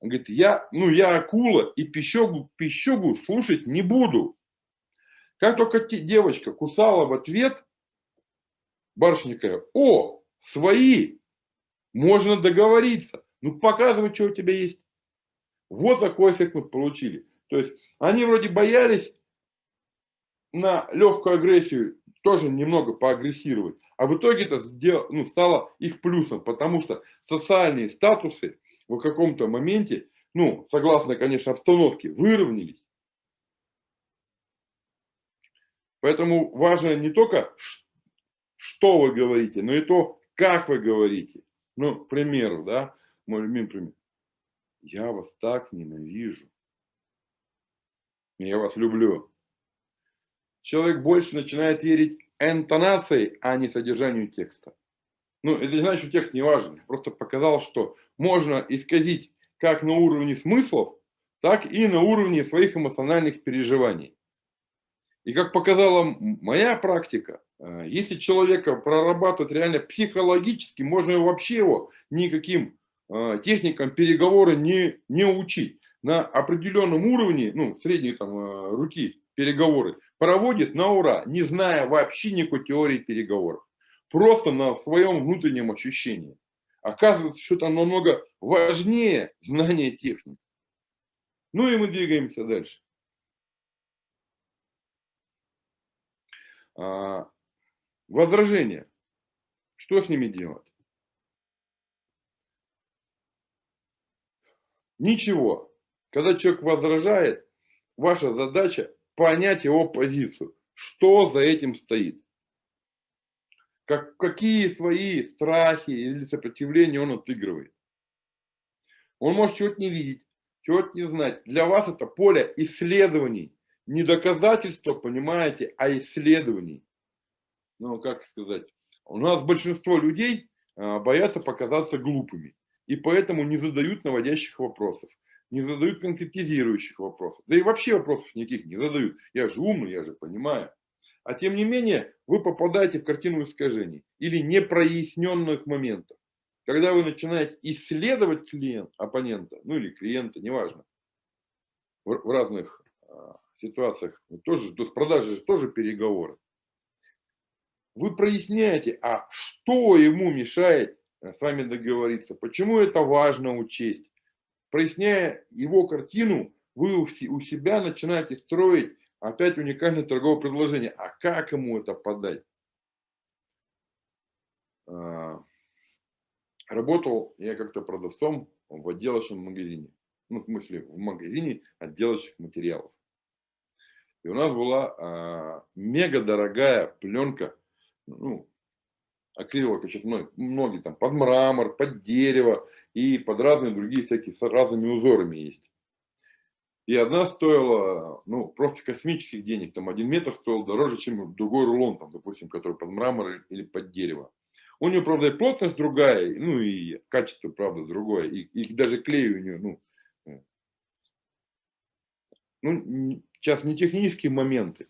Он говорит, я, ну, я акула и пищогу, пищогу слушать не буду. Как только девочка кусала в ответ, барышня такая, о, свои, можно договориться. Ну, показывай, что у тебя есть. Вот такой эффект мы получили. То есть они вроде боялись на легкую агрессию тоже немного поагрессировать. А в итоге это сделало, ну, стало их плюсом, потому что социальные статусы в каком-то моменте, ну, согласно, конечно, обстановке, выровнялись. Поэтому важно не только, что вы говорите, но и то, как вы говорите. Ну, к примеру, да, мой любимый пример. Я вас так ненавижу. Я вас люблю. Человек больше начинает верить интонацией, а не содержанию текста. Ну, это не значит, что текст не важен. Просто показал, что можно исказить как на уровне смыслов, так и на уровне своих эмоциональных переживаний. И как показала моя практика, э, если человека прорабатывать реально психологически, можно вообще его никаким Э, техникам переговоры не, не учить. На определенном уровне, ну, средней там э, руки переговоры, проводит на ура, не зная вообще никакой теории переговоров. Просто на своем внутреннем ощущении. Оказывается, что это намного важнее знания техник. Ну и мы двигаемся дальше. А, возражения. Что с ними делать? Ничего. Когда человек возражает, ваша задача понять его позицию. Что за этим стоит? Как, какие свои страхи или сопротивления он отыгрывает. Он может чего-то не видеть, чего-то не знать. Для вас это поле исследований. Не доказательства, понимаете, а исследований. Ну, как сказать. У нас большинство людей а, боятся показаться глупыми и поэтому не задают наводящих вопросов, не задают конкретизирующих вопросов. Да и вообще вопросов никаких не задают. Я же умный, я же понимаю. А тем не менее, вы попадаете в картину искажений или непроясненных моментов. Когда вы начинаете исследовать клиент, оппонента, ну или клиента, неважно, в, в разных а, ситуациях, тоже, то есть продажи же тоже переговоры. Вы проясняете, а что ему мешает Э, с вами договориться. Почему это важно учесть? Проясняя его картину, вы у себя начинаете строить опять уникальное торговое предложение. А как ему это подать? А, работал я как-то продавцом в отделочном магазине. Ну, в смысле, в магазине отделочных материалов. И у нас была а, мега дорогая пленка, ну, акриловая, сейчас многие там под мрамор, под дерево и под разные другие всякие с разными узорами есть. И одна стоила, ну, просто космических денег, там один метр стоил дороже, чем другой рулон, там, допустим, который под мрамор или под дерево. У нее, правда, и плотность другая, ну, и качество, правда, другое, и, и даже клей у нее, ну, э, ну, сейчас не технические моменты,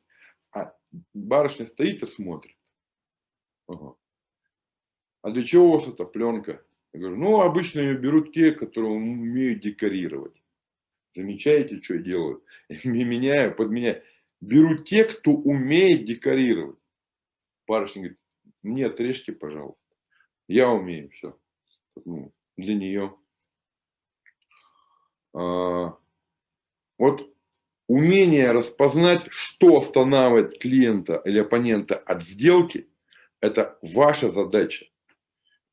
а барышня стоит и смотрит. Ага. А для чего у вас эта пленка? Я говорю, ну, обычно ее берут те, которые умеют декорировать. Замечаете, что делают? Меняю, подменяю. Берут те, кто умеет декорировать. Барышня говорит, мне отрежьте, пожалуйста. Я умею все. Ну, для нее. А, вот умение распознать, что останавливает клиента или оппонента от сделки, это ваша задача.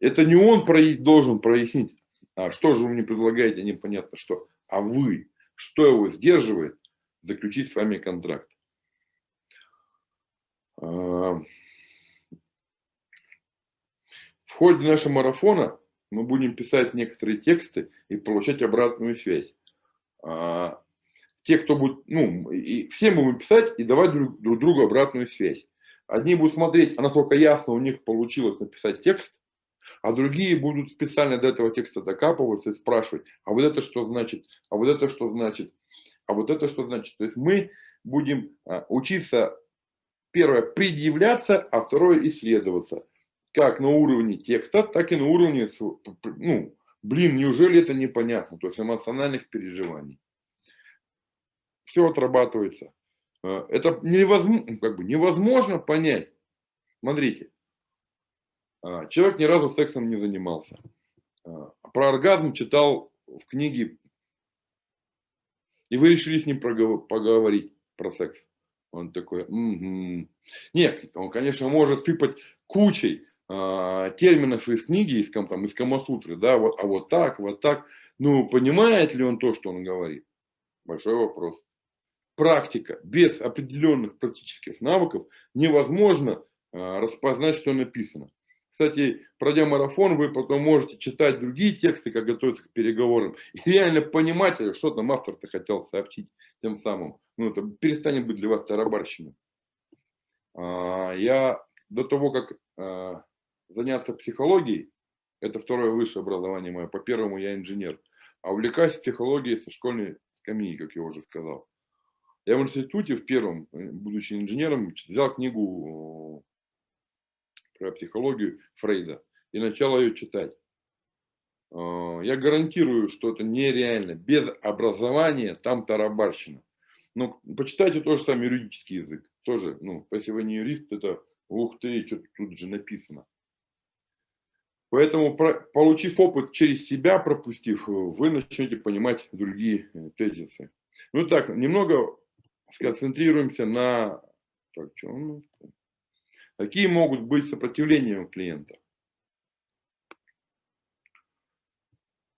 Это не он должен прояснить, а что же вы мне предлагаете, непонятно что, а вы. Что его сдерживает заключить с вами контракт? А, в ходе нашего марафона мы будем писать некоторые тексты и получать обратную связь. А, те, кто будет, ну, и всем будем писать и давать друг, друг другу обратную связь. Одни будут смотреть, а насколько ясно у них получилось написать текст, а другие будут специально до этого текста докапываться и спрашивать, а вот это что значит, а вот это что значит, а вот это что значит. То есть мы будем а, учиться, первое, предъявляться, а второе, исследоваться. Как на уровне текста, так и на уровне, ну, блин, неужели это непонятно, то есть эмоциональных переживаний. Все отрабатывается. А, это невозможно, как бы невозможно понять. Смотрите, человек ни разу сексом не занимался. А, про оргазм читал в книге, и вы решили с ним поговорить про секс. Он такой, угу. нет, он, конечно, может сыпать кучей а, терминов из книги, из, там, из Камасутры, да, вот, а вот так, вот так. Ну, понимает ли он то, что он говорит? Большой вопрос. Практика без определенных практических навыков невозможно а, распознать, что написано. Кстати, пройдя марафон, вы потом можете читать другие тексты, как готовиться к переговорам, и реально понимать, что там автор-то хотел сообщить тем самым. Ну, это перестанет быть для вас тарабарщиной. А, я до того, как а, заняться психологией, это второе высшее образование мое, по первому я инженер, а увлекаюсь психологией со школьной скамьи, как я уже сказал. Я в институте в первом, э, будучи инженером, взял книгу про психологию Фрейда и начал ее читать. А, я гарантирую, что это нереально. Без образования там тарабарщина. Но ну, почитайте тоже сам юридический язык. Тоже, ну, если вы не юрист, это ух ты, что тут же написано. Поэтому, получив опыт через себя, пропустив, вы начнете понимать другие э, тезисы. Ну так, немного сконцентрируемся на... Так, что у нас? Какие могут быть сопротивления у клиента?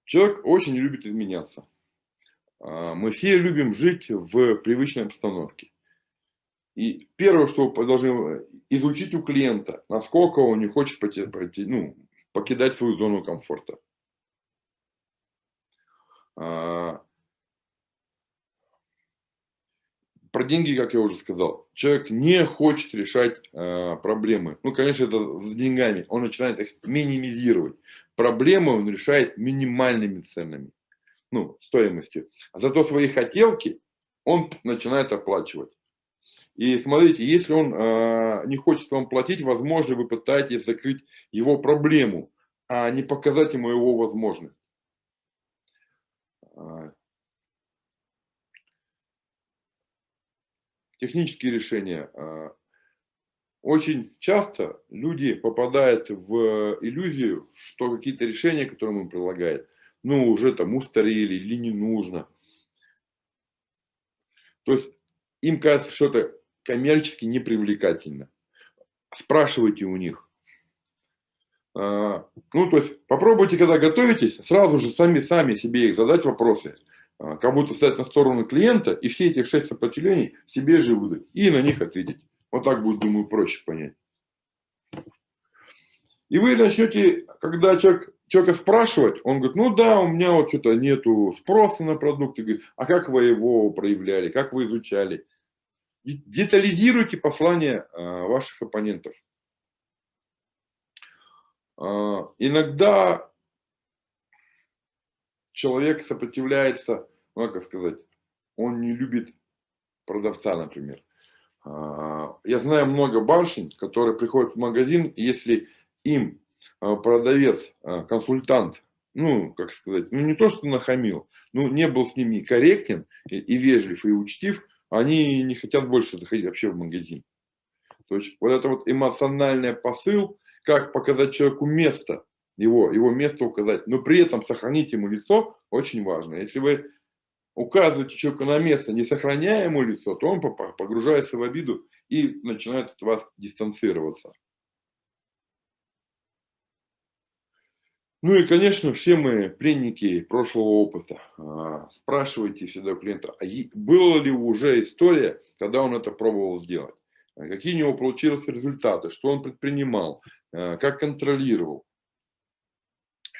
Человек очень любит изменяться. А, мы все любим жить в привычной обстановке. И первое, что вы должны изучить у клиента, насколько он не хочет пойти, ну, покидать свою зону комфорта. А, про деньги, как я уже сказал, человек не хочет решать э, проблемы. Ну, конечно, это с деньгами. Он начинает их минимизировать. Проблемы он решает минимальными ценами, ну, стоимостью. А зато свои хотелки он начинает оплачивать. И смотрите, если он э, не хочет вам платить, возможно, вы пытаетесь закрыть его проблему, а не показать ему его возможность. Технические решения. А, очень часто люди попадают в иллюзию, что какие-то решения, которые мы предлагаем, ну, уже там устарели или не нужно. То есть им кажется, что это коммерчески непривлекательно. Спрашивайте у них. А, ну, то есть попробуйте, когда готовитесь, сразу же сами, сами себе их задать вопросы. А, как будто стать на сторону клиента и все эти шесть сопротивлений себе же выдать и на них ответить. Вот так будет, думаю, проще понять. И вы начнете, когда человек, человека спрашивать, он говорит, ну да, у меня вот что-то нету спроса на продукты. А как вы его проявляли, как вы изучали? Детализируйте послание а, ваших оппонентов. А, иногда человек сопротивляется, ну как сказать, он не любит продавца, например. А, я знаю много барышень, которые приходят в магазин, если им а, продавец, а, консультант, ну, как сказать, ну не то, что нахамил, ну не был с ними корректен и, и вежлив, и учтив, они не хотят больше заходить вообще в магазин. То есть вот это вот эмоциональный посыл, как показать человеку место, его, его место указать, но при этом сохранить ему лицо очень важно. Если вы указываете человеку на место, не сохраняя ему лицо, то он погружается в обиду и начинает от вас дистанцироваться. Ну и, конечно, все мы пленники прошлого опыта. А, спрашивайте всегда у клиента, а была ли уже история, когда он это пробовал сделать? Какие у него получились результаты, что он предпринимал, а, как контролировал.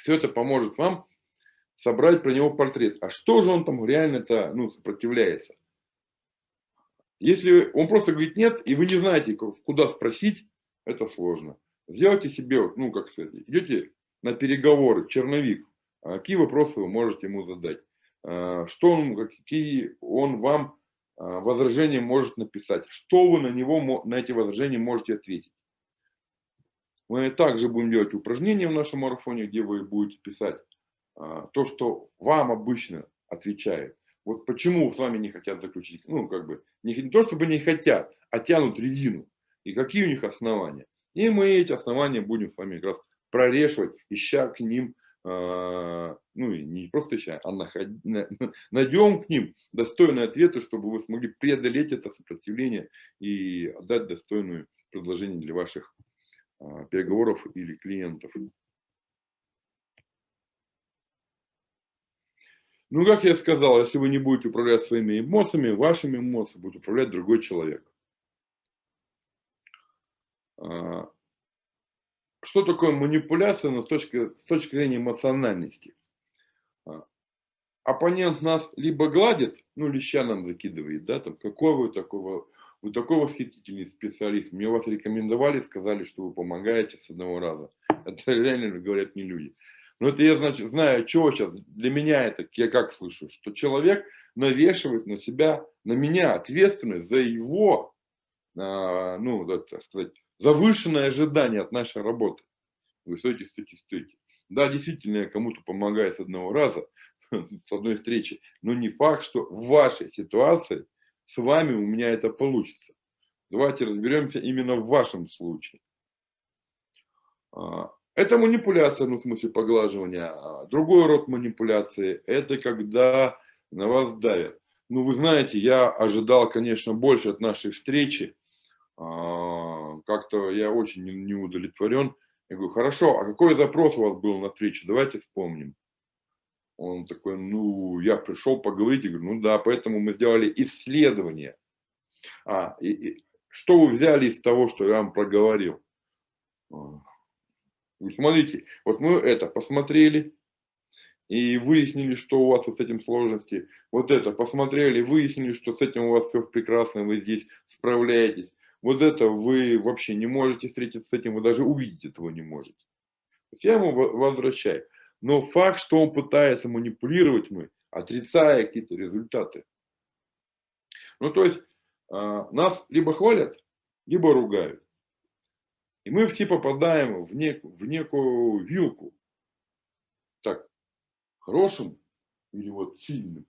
Все это поможет вам собрать про него портрет. А что же он там реально-то ну, сопротивляется? Если он просто говорит нет, и вы не знаете, куда спросить, это сложно. Сделайте себе, ну, как сказать, идете на переговоры, черновик, а какие вопросы вы можете ему задать, а, что он, какие он вам а, возражения может написать, что вы на него, на эти возражения можете ответить. Мы также будем делать упражнения в нашем марафоне, где вы будете писать то, что вам обычно отвечает. Вот почему с вами не хотят заключить, ну, как бы, не, не то чтобы не хотят, а тянут резину. И какие у них основания. И мы эти основания будем с вами как раз прорешивать, ища к ним, э, ну не просто ища, а наход, найдем к ним достойные ответы, чтобы вы смогли преодолеть это сопротивление и отдать достойное предложение для ваших переговоров или клиентов. Ну, как я сказал, если вы не будете управлять своими эмоциями, вашими эмоциями будет управлять другой человек. А, что такое манипуляция но с, точки, с точки зрения эмоциональности? А, оппонент нас либо гладит, ну, леща нам закидывает, да, там, какой вы такой, вы такой восхитительный специалист, мне вас рекомендовали, сказали, что вы помогаете с одного раза. Это реально говорят не люди. Но это я, значит, знаю, чего сейчас, для меня это, я как слышу, что человек навешивает на себя, на меня ответственность за его, а, ну, так сказать, завышенное ожидание от нашей работы. Вы стоите, стоите, стоите. Да, действительно, я кому-то помогаю с одного раза, с одной встречи, но не факт, что в вашей ситуации с вами у меня это получится. Давайте разберемся именно в вашем случае. А, это манипуляция, ну, в смысле поглаживания. А другой род манипуляции – это когда на вас давят. Ну, вы знаете, я ожидал, конечно, больше от нашей встречи, а, как-то я очень не удовлетворен. Я говорю, хорошо, а какой запрос у вас был на встречу? Давайте вспомним. Он такой, ну, я пришел поговорить. Я говорю, ну да, поэтому мы сделали исследование. А, и, и, что вы взяли из того, что я вам проговорил? А, вы смотрите, вот мы это посмотрели и выяснили, что у вас вот с этим сложности. Вот это посмотрели, выяснили, что с этим у вас все прекрасно, вы здесь справляетесь вот это вы вообще не можете встретиться с этим, вы даже увидеть этого не можете. Я ему возвращаю. Но факт, что он пытается манипулировать мы, отрицая какие-то результаты. Ну, то есть, а, нас либо хвалят, либо ругают. И мы все попадаем в, нек, в некую вилку. Так, хорошим или вот сильным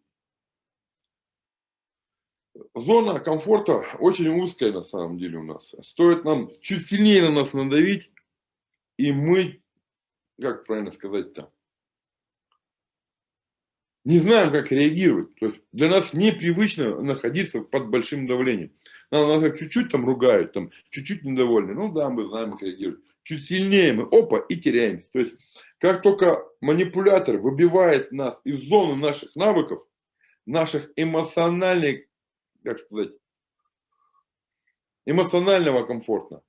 зона комфорта очень узкая на самом деле у нас. Стоит нам чуть сильнее на нас надавить, и мы, как правильно сказать-то, не знаем, как реагировать. То есть для нас непривычно находиться под большим давлением. Нам нас чуть-чуть там ругают, там чуть-чуть недовольны. Ну да, мы знаем, как реагировать. Чуть сильнее мы, опа, и теряемся. То есть как только манипулятор выбивает нас из зоны наших навыков, наших эмоциональных, как сказать, эмоционального комфорта,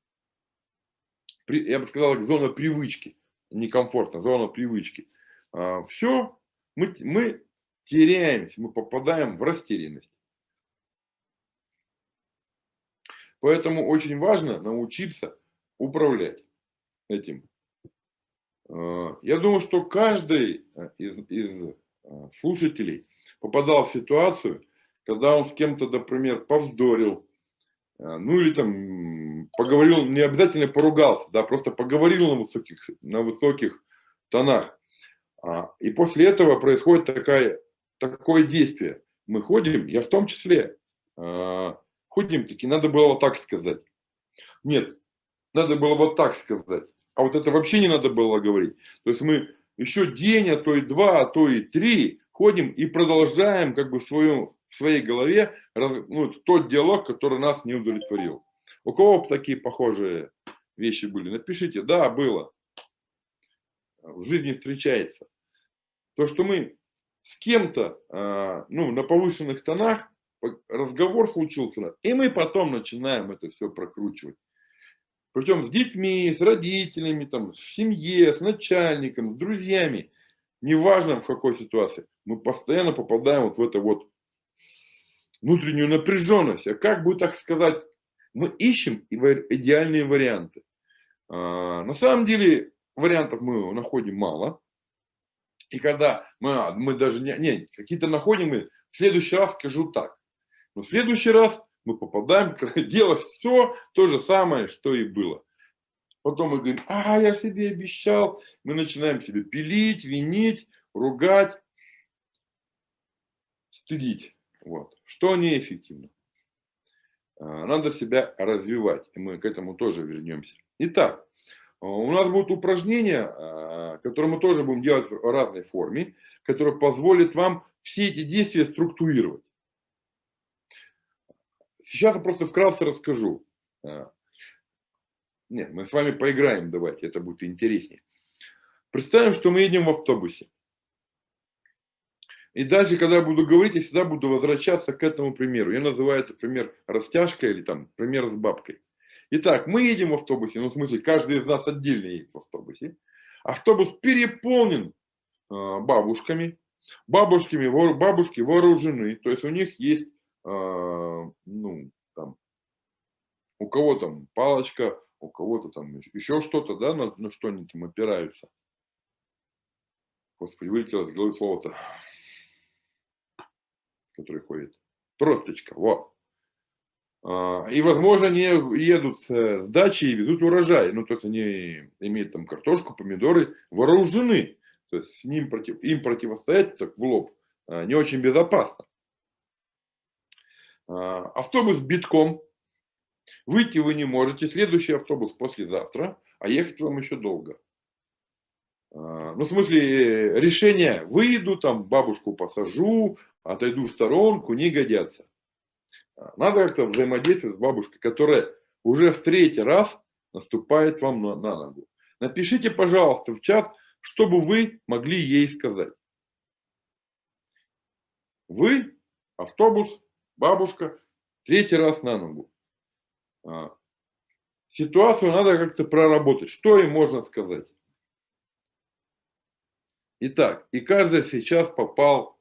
я бы сказал, зона привычки, некомфортно, зона привычки. А, Все, мы, мы теряемся, мы попадаем в растерянность. Поэтому очень важно научиться управлять этим. А, я думаю, что каждый э, из, из э, слушателей попадал в ситуацию, когда он с кем-то, например, повздорил, э, ну или там поговорил, не обязательно поругался, да, просто поговорил на высоких, на высоких тонах. А, и после этого происходит такая, такое действие. Мы ходим, я в том числе, а, ходим, таки надо было вот так сказать. Нет, надо было вот так сказать. А вот это вообще не надо было говорить. То есть мы еще день, а то и два, а то и три ходим и продолжаем как бы в, своем, в своей голове раз, ну, тот диалог, который нас не удовлетворил. У кого такие похожие вещи были? Напишите, да, было. В жизни встречается. То, что мы с кем-то а, ну, на повышенных тонах, разговор случился, и мы потом начинаем это все прокручивать. Причем с детьми, с родителями, там, в семье, с начальником, с друзьями. Неважно в какой ситуации. Мы постоянно попадаем вот в это вот внутреннюю напряженность. А как бы так сказать, мы ищем идеальные варианты. А, на самом деле вариантов мы находим мало. И когда мы, а, мы даже не, не какие-то находим, мы в следующий раз скажу так. Но в следующий раз мы попадаем делать все то же самое, что и было. Потом мы говорим, а, я себе обещал. Мы начинаем себе пилить, винить, ругать, стыдить. Вот. Что неэффективно. А, надо себя развивать, и мы к этому тоже вернемся. Итак, у нас будут упражнения, а, которые мы тоже будем делать в разной форме, которые позволят вам все эти действия структурировать. Сейчас я просто вкратце расскажу. А, нет, мы с вами поиграем, давайте, это будет интереснее. Представим, что мы едем в автобусе. И дальше, когда я буду говорить, я всегда буду возвращаться к этому примеру. Я называю это пример растяжка или там пример с бабкой. Итак, мы едем в автобусе, ну в смысле, каждый из нас отдельно едет в автобусе. Автобус переполнен э, бабушками. Бабушками, бабушки вооружены, то есть у них есть а, ну, там, у кого там палочка, у кого-то там еще что-то, да, на, на что они там опираются. Господи, вылетело с головы слово-то, который ходит. Тросточка, вот. А, и, возможно, они едут с дачи и везут урожай. Ну, то есть они имеют там картошку, помидоры, вооружены. То есть с ним против, им противостоять так в лоб а, не очень безопасно. А, автобус битком, выйти вы не можете, следующий автобус послезавтра, а ехать вам еще долго. Ну, в смысле, решение, выйду, там, бабушку посажу, отойду в сторонку, не годятся. Надо как-то взаимодействовать с бабушкой, которая уже в третий раз наступает вам на, на ногу. Напишите, пожалуйста, в чат, чтобы вы могли ей сказать. Вы, автобус, бабушка, третий раз на ногу. А, ситуацию надо как-то проработать. Что им можно сказать? Итак, и каждый сейчас попал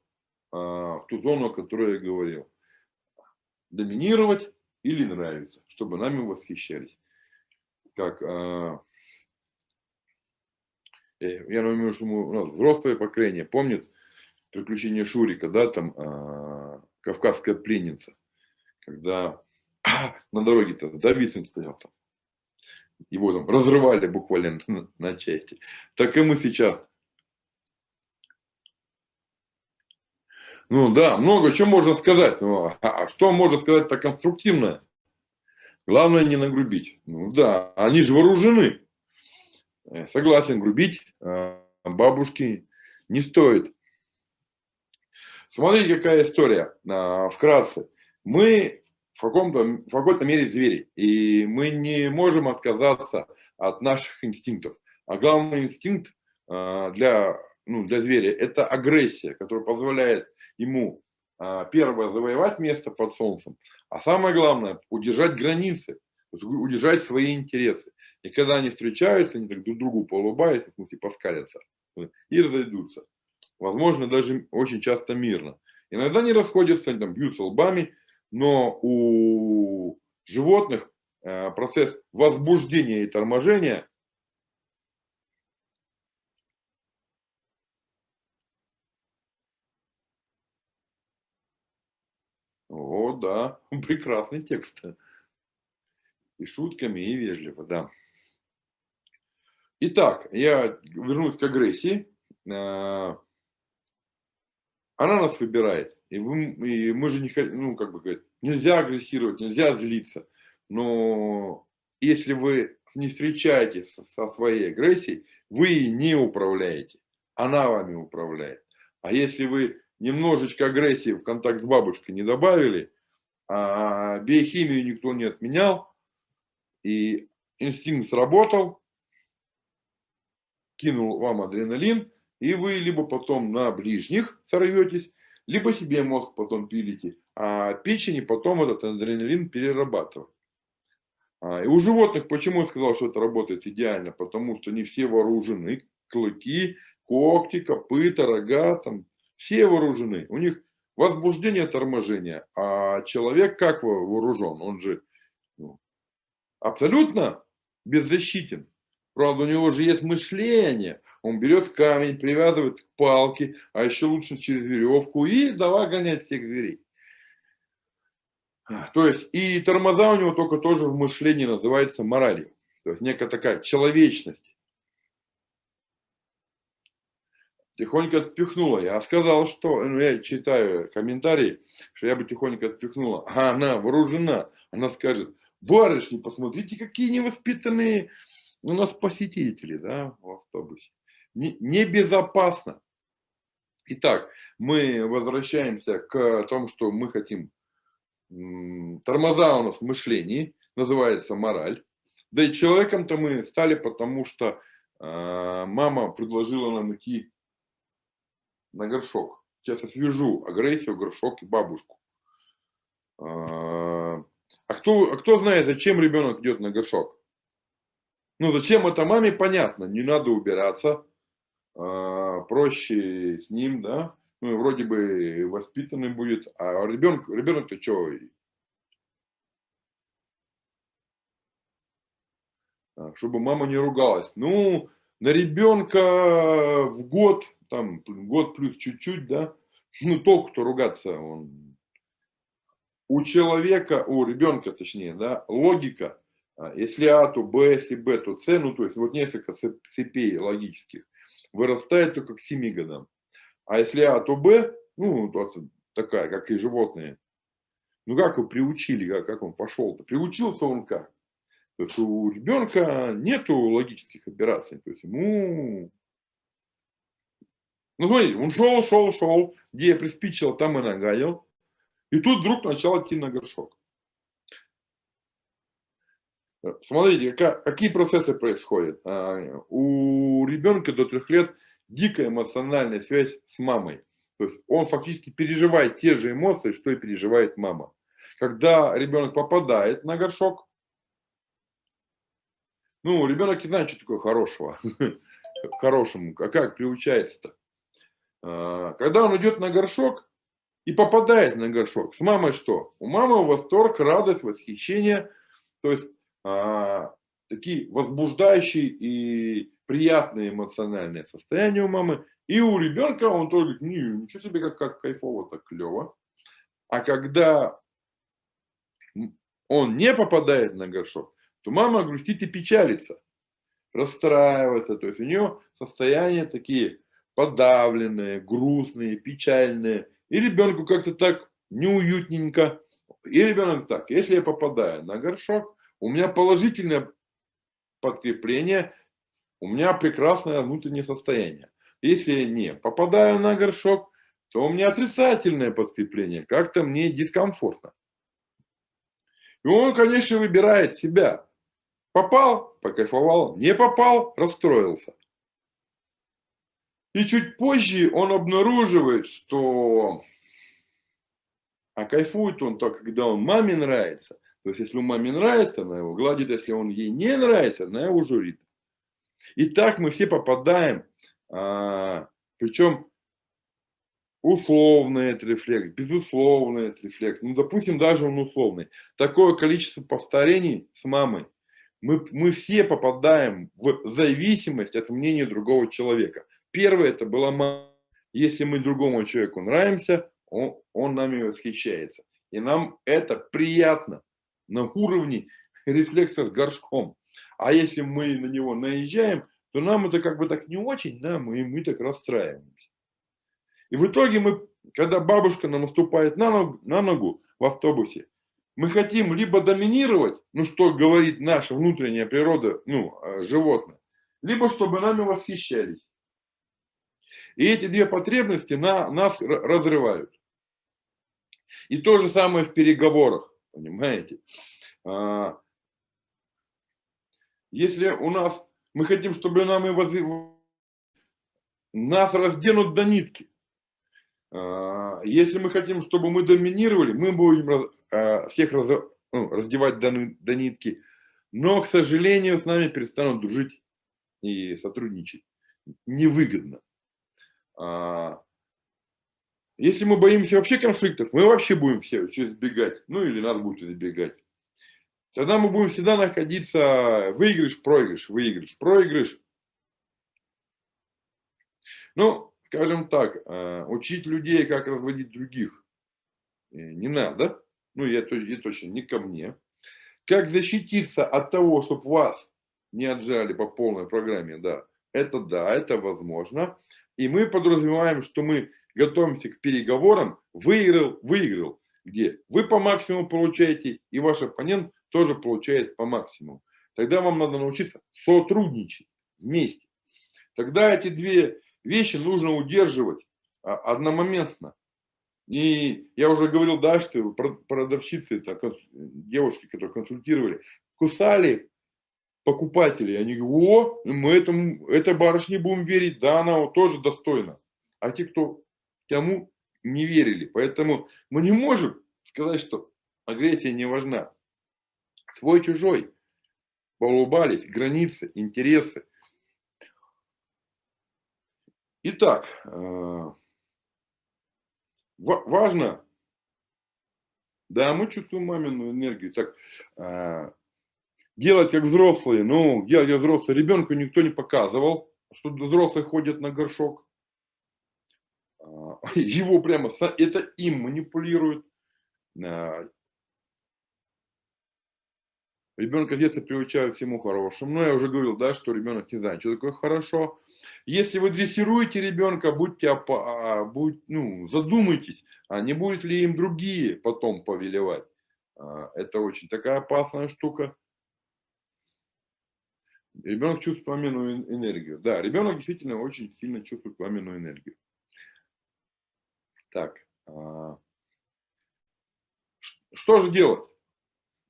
а, в ту зону, о которой я говорил. Доминировать или нравится, чтобы нами восхищались. Как, а, э, я думаю, что мы, у нас взрослое поколение помнит приключения Шурика, да, там кавказская пленница, когда а, на дороге-то Давидсон стоял там. Его там разрывали буквально на, на части. Так и мы сейчас. Ну да, много чего можно сказать. Ну, а, что можно сказать-то конструктивное? Главное не нагрубить. Ну да, они же вооружены. Согласен, грубить а, бабушки не стоит. Смотрите, какая история, а, вкратце. Мы в каком-то в какой-то мере звери, и мы не можем отказаться от наших инстинктов. А главный инстинкт а, для, ну, для зверя – это агрессия, которая позволяет ему, а, первое, завоевать место под солнцем, а самое главное – удержать границы, удержать свои интересы. И когда они встречаются, они так друг другу поулыбаются, в смысле, поскалятся и разойдутся. Возможно, даже очень часто мирно. Иногда они расходятся, они там бьются лбами, но у животных э, процесс возбуждения и торможения О, да, прекрасный текст. И шутками, и вежливо, да. Итак, я вернусь к агрессии. Э, она нас выбирает. И, вы, и мы же не ну, как бы говорить, нельзя агрессировать, нельзя злиться. Но если вы не встречаетесь со своей агрессией, вы не управляете. Она вами управляет. А если вы немножечко агрессии в контакт с бабушкой не добавили, а биохимию никто не отменял, и инстинкт сработал, кинул вам адреналин, и вы либо потом на ближних сорветесь, либо себе мозг потом пилите, а печени потом этот адреналин перерабатывает. А, и у животных, почему я сказал, что это работает идеально? Потому что не все вооружены, клыки, когти, копыта, рога, там, все вооружены. У них возбуждение, торможение. А человек как вооружен? Он же ну, абсолютно беззащитен. Правда, у него же есть мышление. Он берет камень, привязывает к палке, а еще лучше через веревку и давай гонять всех зверей. То есть и тормоза у него только тоже в мышлении называется моралью. То есть некая такая человечность. Тихонько отпихнула. Я сказал, что, ну, я читаю комментарии, что я бы тихонько отпихнула. А она вооружена. Она скажет, барышни, посмотрите, какие невоспитанные у нас посетители, да, в автобусе небезопасно. Итак, мы возвращаемся к тому, что мы хотим. Тормоза у нас в мышлении, называется мораль. Да и человеком-то мы стали, потому что э, мама предложила нам идти на горшок. Сейчас я свяжу агрессию, горшок и бабушку. А, а кто, а кто знает, зачем ребенок идет на горшок? Ну, зачем это маме, понятно. Не надо убираться, а, проще с ним, да, ну, вроде бы воспитанный будет, а ребенок, ребенок-то что? А, чтобы мама не ругалась. Ну, на ребенка в год, там, год плюс чуть-чуть, да, ну, толку-то ругаться, он... У человека, у ребенка точнее, да, логика, а, если А, то Б, если Б, то С, ну, то есть вот несколько цепей логических вырастает только к 7 годам. А если А, то Б, ну, такая, как и животные. Ну, как его приучили, как, как он пошел-то? Приучился он как? То есть у ребенка нету логических операций. То есть ему... Ну, смотрите, он шел, шел, шел, где я приспичил, там и нагадил. И тут вдруг начал идти на горшок. Смотрите, какие процессы происходят. А, у ребенка до трех лет дикая эмоциональная связь с мамой. То есть он фактически переживает те же эмоции, что и переживает мама. Когда ребенок попадает на горшок, ну, ребенок не знает, что такое хорошего, хорошему, а как приучается-то. А, когда он идет на горшок и попадает на горшок, с мамой что? У мамы восторг, радость, восхищение. То есть а, такие возбуждающие и приятные эмоциональные состояния у мамы. И у ребенка он тоже говорит, ничего себе, как, как кайфово, так клево. А когда он не попадает на горшок, то мама грустит и печалится, расстраивается. То есть у нее состояния такие подавленные, грустные, печальные. И ребенку как-то так неуютненько. И ребенок так, если я попадаю на горшок, у меня положительное подкрепление, у меня прекрасное внутреннее состояние. Если я не попадаю на горшок, то у меня отрицательное подкрепление, как-то мне дискомфортно. И он, конечно, выбирает себя. Попал, покайфовал, не попал, расстроился. И чуть позже он обнаруживает, что а кайфует он только, когда он маме нравится. То есть, если он маме нравится, она его гладит, если он ей не нравится, она его журит. И так мы все попадаем, а, причем условный это рефлекс, безусловный это рефлекс, ну, допустим, даже он условный. Такое количество повторений с мамой, мы, мы все попадаем в зависимость от мнения другого человека. Первое, это была мама. Если мы другому человеку нравимся, он, он нами восхищается. И нам это приятно на уровне рефлекса с горшком. А если мы на него наезжаем, то нам это как бы так не очень, да, мы, мы так расстраиваемся. И в итоге мы, когда бабушка нам наступает на ногу, на ногу в автобусе, мы хотим либо доминировать, ну что говорит наша внутренняя природа, ну, э, животное, либо чтобы нами восхищались. И эти две потребности на, нас разрывают. И то же самое в переговорах, понимаете. А, если у нас, мы хотим, чтобы нам и воз... нас разденут до нитки. А, если мы хотим, чтобы мы доминировали, мы будем а, всех раз... ну, раздевать до, до нитки. Но, к сожалению, с нами перестанут дружить и сотрудничать. Невыгодно. Если мы боимся вообще конфликтов, мы вообще будем все избегать, ну или нас будут избегать. Тогда мы будем всегда находиться выигрыш, проигрыш, выигрыш, проигрыш. Ну, скажем так, э, учить людей, как разводить других, э, не надо. Ну, я, я точно не ко мне. Как защититься от того, чтобы вас не отжали по полной программе, да, это да, это возможно. И мы подразумеваем, что мы готовимся к переговорам, выиграл, выиграл, где вы по максимуму получаете, и ваш оппонент тоже получает по максимуму. Тогда вам надо научиться сотрудничать вместе. Тогда эти две вещи нужно удерживать а, одномоментно. И я уже говорил, да, что продавщицы, это девушки, которые консультировали, кусали покупателей. Они говорят, о, мы этому, этой барышне будем верить, да, она вот тоже достойна. А те, кто тому не верили. Поэтому мы не можем сказать, что агрессия не важна. Свой-чужой. Поулыбались, границы, интересы. Итак, э, важно, да, мы чувствуем мамину энергию, так, э, делать как взрослые, ну, делать как взрослые, ребенку никто не показывал, что взрослые ходят на горшок, а, его прямо, это им манипулируют. А, ребенка с детства приучают всему хорошему. Но я уже говорил, да, что ребенок не знает, что такое хорошо. Если вы дрессируете ребенка, будьте, а, будь, ну, задумайтесь, а не будет ли им другие потом повелевать. Это очень такая опасная штука. Ребенок чувствует пламенную энергию. Да, ребенок действительно очень сильно чувствует пламенную энергию. Так, а, что же делать?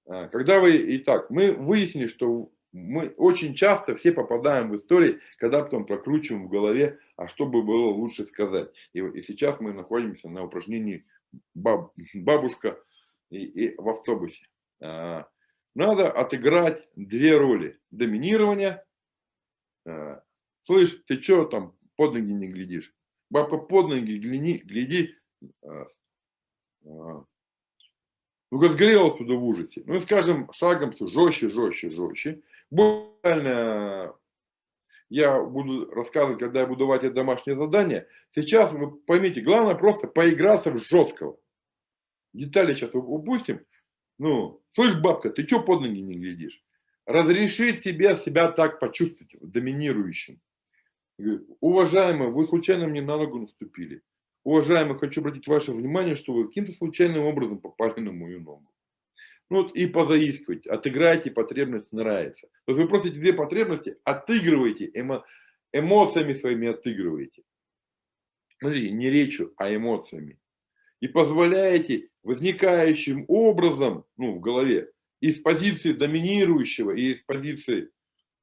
А, когда вы, итак, мы выяснили, что мы очень часто все попадаем в истории, когда потом прокручиваем в голове, а что бы было лучше сказать. И, и сейчас мы находимся на упражнении баб, бабушка и, и в автобусе. А, надо отыграть две роли. Доминирование. Слышь, ты что там под ноги не глядишь? Бабка под ноги гляди, гляди. А, а, ну, сгорела туда в ужасе. Ну, и скажем, шагом все жестче, жестче, жестче. Буквально я буду рассказывать, когда я буду давать это домашнее задание. Сейчас, вы поймите, главное просто поиграться в жесткого. Детали сейчас упустим. Ну, слышь, бабка, ты что под ноги не глядишь? Разрешить себе себя так почувствовать, доминирующим. Уважаемый, вы случайно мне на ногу наступили. Уважаемый, хочу обратить ваше внимание, что вы каким-то случайным образом попали на мою ногу. Ну вот и позаискивайте, отыграйте потребность нравится. То есть вы просто две потребности отыгрываете, эмо, эмоциями своими отыгрываете. смотри, не речью, а эмоциями. И позволяете возникающим образом, ну, в голове, из позиции доминирующего и из позиции,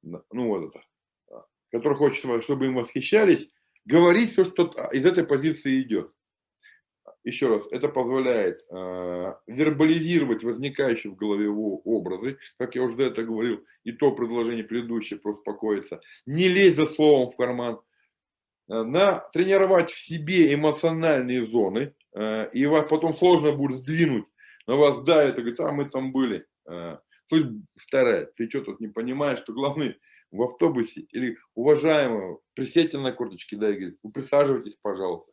ну, вот это, а, который хочет, чтобы им восхищались, говорить все, что из этой позиции идет. Еще раз, это позволяет э, вербализировать возникающие в голове образы, как я уже до этого говорил, и то предложение предыдущее про успокоиться, не лезть за словом в карман, э, на, тренировать в себе эмоциональные зоны, и вас потом сложно будет сдвинуть, на вас давит, и говорит, а мы там были. Э, то есть, старая, ты что тут не понимаешь, что главный в автобусе или уважаемого, присядьте на корточки, да, и говорит, вы присаживайтесь, пожалуйста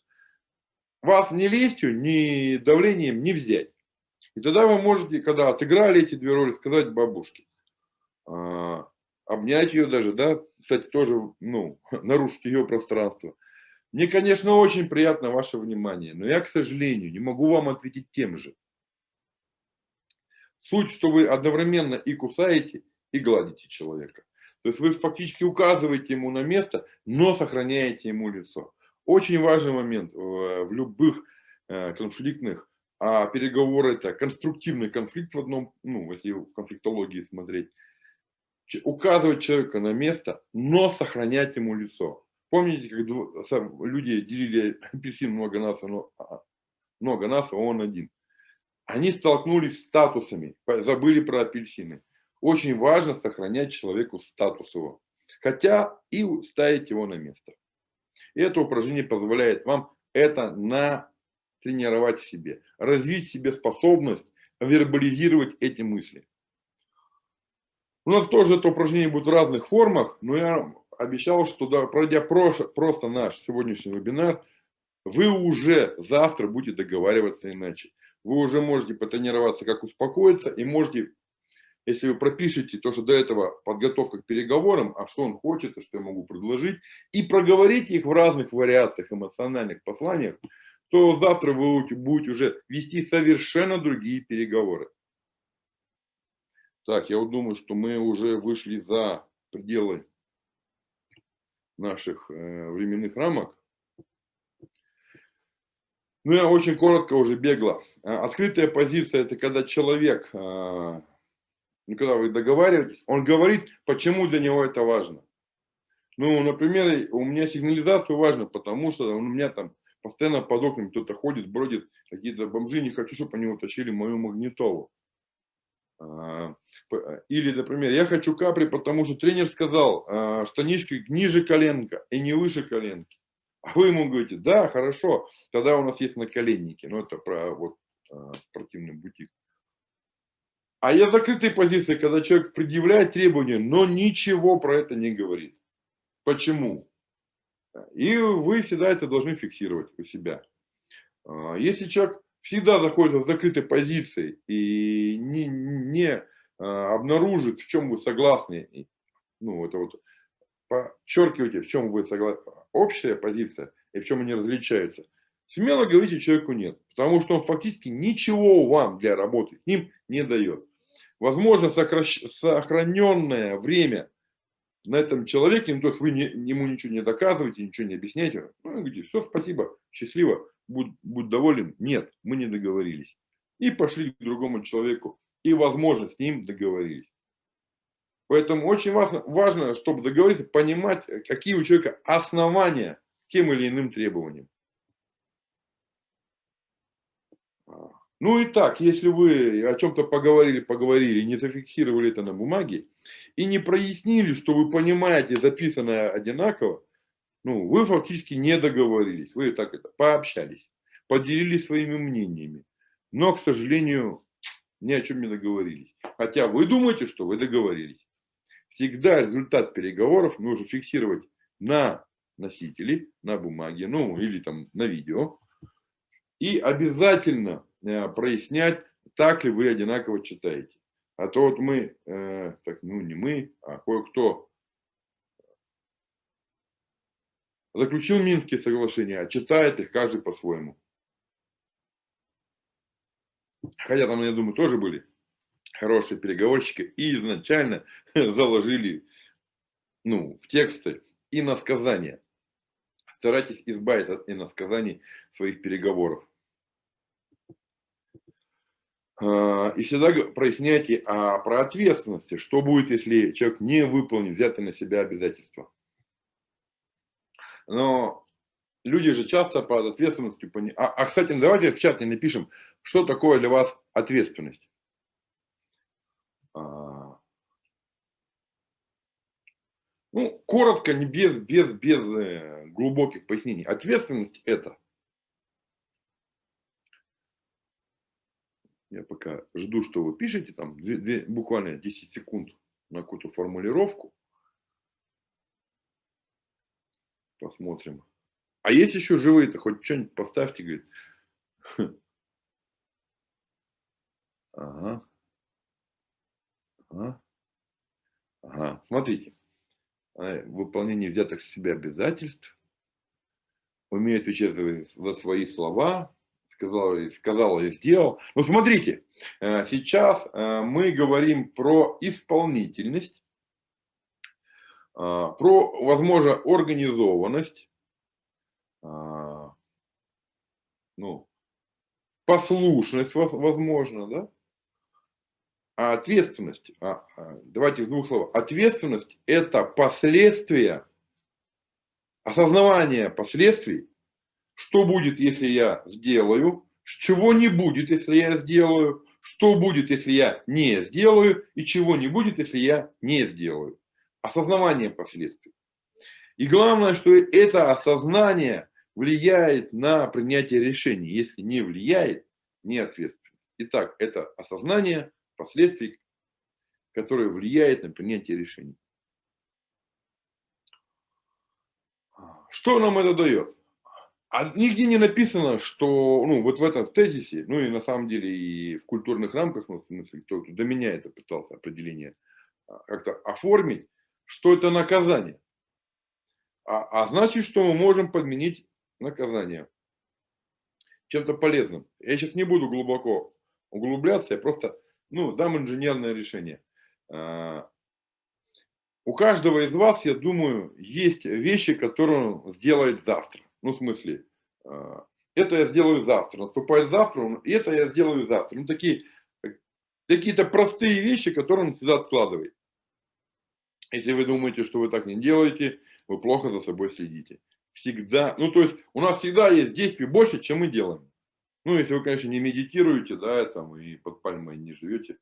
вас ни лестью, ни давлением не взять. И тогда вы можете, когда отыграли эти две роли, сказать бабушке, а, обнять ее даже, да, кстати, тоже, ну, нарушить ее пространство. Мне, конечно, очень приятно ваше внимание, но я, к сожалению, не могу вам ответить тем же. Суть, что вы одновременно и кусаете, и гладите человека. То есть вы фактически указываете ему на место, но сохраняете ему лицо. Очень важный момент в любых э, конфликтных, а переговоры это конструктивный конфликт в одном, ну, если в конфликтологии смотреть, указывать человека на место, но сохранять ему лицо. Помните, как люди делили апельсин много нас, но а, много нас, а он один. Они столкнулись с статусами, забыли про апельсины. Очень важно сохранять человеку статус его, хотя и ставить его на место. И это упражнение позволяет вам это натренировать в себе, развить в себе способность вербализировать эти мысли. У нас тоже это упражнение будет в разных формах, но я обещал, что да, пройдя просто, наш сегодняшний вебинар, вы уже завтра будете договариваться иначе. Вы уже можете потренироваться, как успокоиться, и можете если вы пропишете то, что до этого подготовка к переговорам, а что он хочет, и что я могу предложить, и проговорите их в разных вариациях эмоциональных посланиях, то завтра вы будете уже вести совершенно другие переговоры. Так, я вот думаю, что мы уже вышли за пределы наших э, временных рамок. Ну, я очень коротко уже бегло. Открытая позиция – это когда человек э, ну, когда вы договариваетесь, он говорит, почему для него это важно. Ну, например, у меня сигнализация важна, потому что у меня там постоянно под окнами кто-то ходит, бродит, какие-то бомжи, не хочу, чтобы они утащили мою магнитолу. А, или, например, я хочу капри, потому что тренер сказал, а, штанишки ниже коленка и не выше коленки. А вы ему говорите, да, хорошо, тогда у нас есть наколенники. Ну, это про вот, а, спортивный бутик. А я закрытой позиции, когда человек предъявляет требования, но ничего про это не говорит. Почему? И вы всегда это должны фиксировать у себя. Если человек всегда заходит в закрытой позиции и не, не а, обнаружит, в чем вы согласны, ну, это вот подчеркивайте, в чем вы согласны, общая позиция и в чем они различаются, смело говорите человеку нет, потому что он фактически ничего вам для работы с ним не дает. Возможно, сокращ... сохраненное время на этом человеке, ну, то есть вы не, ему ничего не доказываете, ничего не объясняете, ну, говорите, все, спасибо, счастливо, будь, будь доволен. Нет, мы не договорились. И пошли к другому человеку, и, возможно, с ним договорились. Поэтому очень важно, важно, чтобы договориться, понимать, какие у человека основания тем или иным требованиям. Ну и так, если вы о чем-то поговорили, поговорили, не зафиксировали это на бумаге и не прояснили, что вы понимаете записанное одинаково, ну, вы фактически не договорились, вы так это пообщались, поделились своими мнениями, но, к сожалению, ни о чем не договорились. Хотя вы думаете, что вы договорились. Всегда результат переговоров нужно фиксировать на носителе, на бумаге, ну или там на видео. И обязательно Э, прояснять, так ли вы одинаково читаете. А то вот мы, э, так, ну не мы, а кое-кто заключил Минские соглашения, а читает их каждый по-своему. Хотя там, я думаю, тоже были хорошие переговорщики и изначально заложили ну, в тексты и на сказания Старайтесь избавиться от иносказаний своих переговоров. А, и всегда проясняйте а, про ответственности, что будет, если человек не выполнит взятые на себя обязательства. Но люди же часто под ответственностью... А, а, кстати, давайте в чате напишем, что такое для вас ответственность. А, ну, коротко, не без, без, без э, глубоких пояснений. Ответственность это Я пока жду, что вы пишете, там 2, 2, буквально 10 секунд на какую-то формулировку. Посмотрим. А есть еще живые-то, хоть что-нибудь поставьте, говорит. Ага. Ага. Ага. Смотрите. А, выполнение взятых в себя обязательств. Умеет отвечать за свои слова, сказал, сказал и сделал. Но смотрите, э, сейчас э, мы говорим про исполнительность, про, возможно, организованность, ну, послушность, возможно, да? А ответственность, а, а, давайте в двух словах, ответственность это последствия, осознавание последствий что будет, если я сделаю, чего не будет, если я сделаю, что будет, если я не сделаю, и чего не будет, если я не сделаю. Осознавание последствий. И главное, что это осознание влияет на принятие решений. Если не влияет, не ответственность. Итак, это осознание последствий, которое влияет на принятие решений. Что нам это дает? А нигде не написано, что, ну, вот в этом тезисе, ну, и на самом деле и в культурных рамках, ну, в смысле, кто до меня это пытался определение а, как-то оформить, что это наказание. А, а значит, что мы можем подменить наказание чем-то полезным. Я сейчас не буду глубоко углубляться, я просто, ну, дам инженерное решение. А, у каждого из вас, я думаю, есть вещи, которые он сделает завтра. Ну, в смысле, а, это я сделаю завтра, наступает завтра, это я сделаю завтра. Ну, такие, какие-то простые вещи, которые он всегда откладывает. Если вы думаете, что вы так не делаете, вы плохо за собой следите. Всегда, ну, то есть, у нас всегда есть действий больше, чем мы делаем. Ну, если вы, конечно, не медитируете, да, там, и под пальмой не живете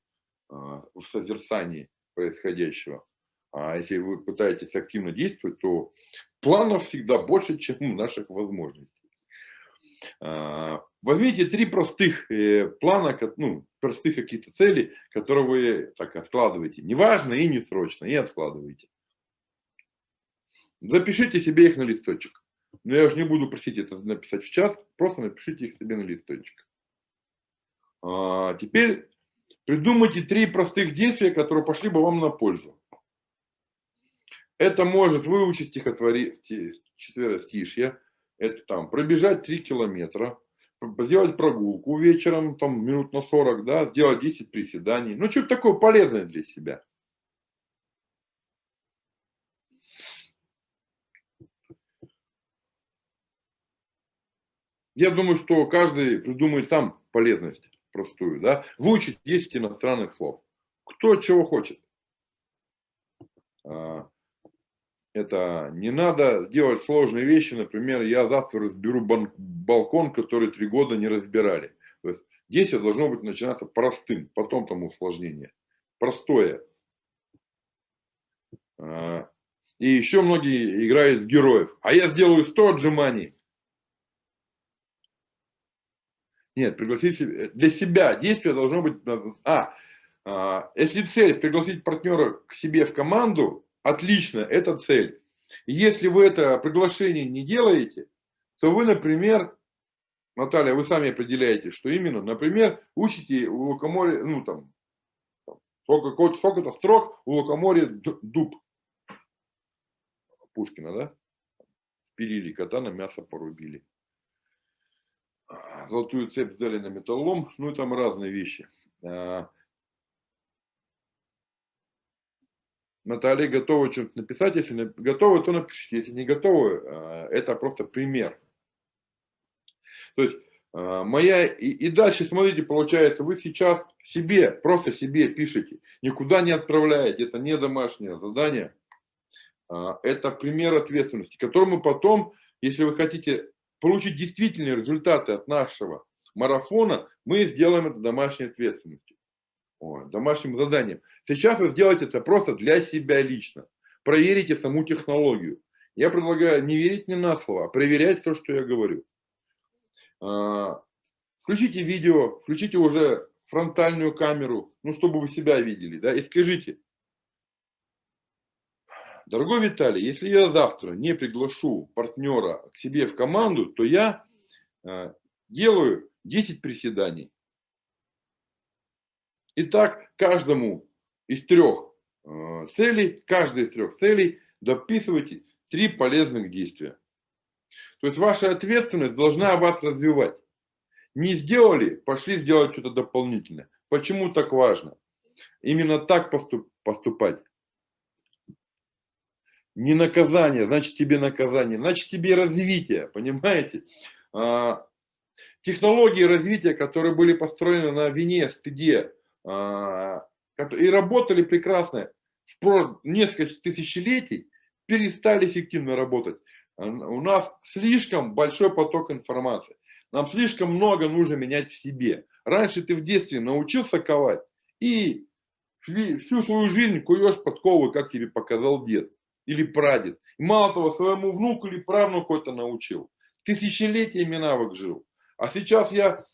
а, в созерцании происходящего. А если вы пытаетесь активно действовать, то планов всегда больше, чем наших возможностей. А, возьмите три простых э, плана, ну, простых какие-то цели, которые вы так откладываете. Неважно и не срочно, и откладываете. Запишите себе их на листочек. Но я уж не буду просить это написать в чат, просто напишите их себе на листочек. А, теперь придумайте три простых действия, которые пошли бы вам на пользу. Это может выучить стихотворение, четверостишье, это там пробежать 3 километра, сделать прогулку вечером, там минут на 40, да, сделать 10 приседаний. Ну, что-то такое полезное для себя. Я думаю, что каждый придумает сам полезность простую, да. Выучить 10 иностранных слов. Кто чего хочет. А, это не надо делать сложные вещи. Например, я завтра разберу балкон, который три года не разбирали. То есть действие должно быть начинаться простым, потом там усложнение. Простое. А, и еще многие играют с героев. А я сделаю 100 отжиманий. Нет, пригласить для себя действие должно быть... А, а, если цель пригласить партнера к себе в команду, Отлично, это цель. Если вы это приглашение не делаете, то вы, например, Наталья, вы сами определяете, что именно, например, учите у лукоморья, ну там, сколько-то сколько строк у лукоморья дуб. Пушкина, да? Пилили кота, на мясо порубили. Золотую цепь сдали на металлом, ну и там разные вещи. Наталья готова что-то написать. Если готовы, то напишите. Если не готовы, а, это просто пример. То есть а, моя и, дальше, смотрите, получается, вы сейчас себе, просто себе пишете, никуда не отправляете, это не домашнее задание, а, это пример ответственности, который мы потом, если вы хотите получить действительные результаты от нашего марафона, мы сделаем это домашней ответственностью, домашним заданием. Сейчас вы сделаете это просто для себя лично, проверите саму технологию. Я предлагаю не верить мне на слово, а проверять то, что я говорю. А, включите видео, включите уже фронтальную камеру, ну, чтобы вы себя видели, да, и скажите, дорогой Виталий, если я завтра не приглашу партнера к себе в команду, то я э, делаю 10 приседаний. Итак, каждому из трех э, целей, каждой из трех целей дописывайте три полезных действия. То есть ваша ответственность должна вас развивать. Не сделали, пошли сделать что-то дополнительное. Почему так важно? Именно так поступ, поступать. Не наказание, значит тебе наказание, значит тебе развитие, понимаете? А, технологии развития, которые были построены на вине, стыде, и работали прекрасно в несколько тысячелетий, перестали эффективно работать. У нас слишком большой поток информации. Нам слишком много нужно менять в себе. Раньше ты в детстве научился ковать и всю свою жизнь куешь подковы, как тебе показал дед или прадед. И мало того, своему внуку или правнуку это научил. Тысячелетиями навык жил. А сейчас я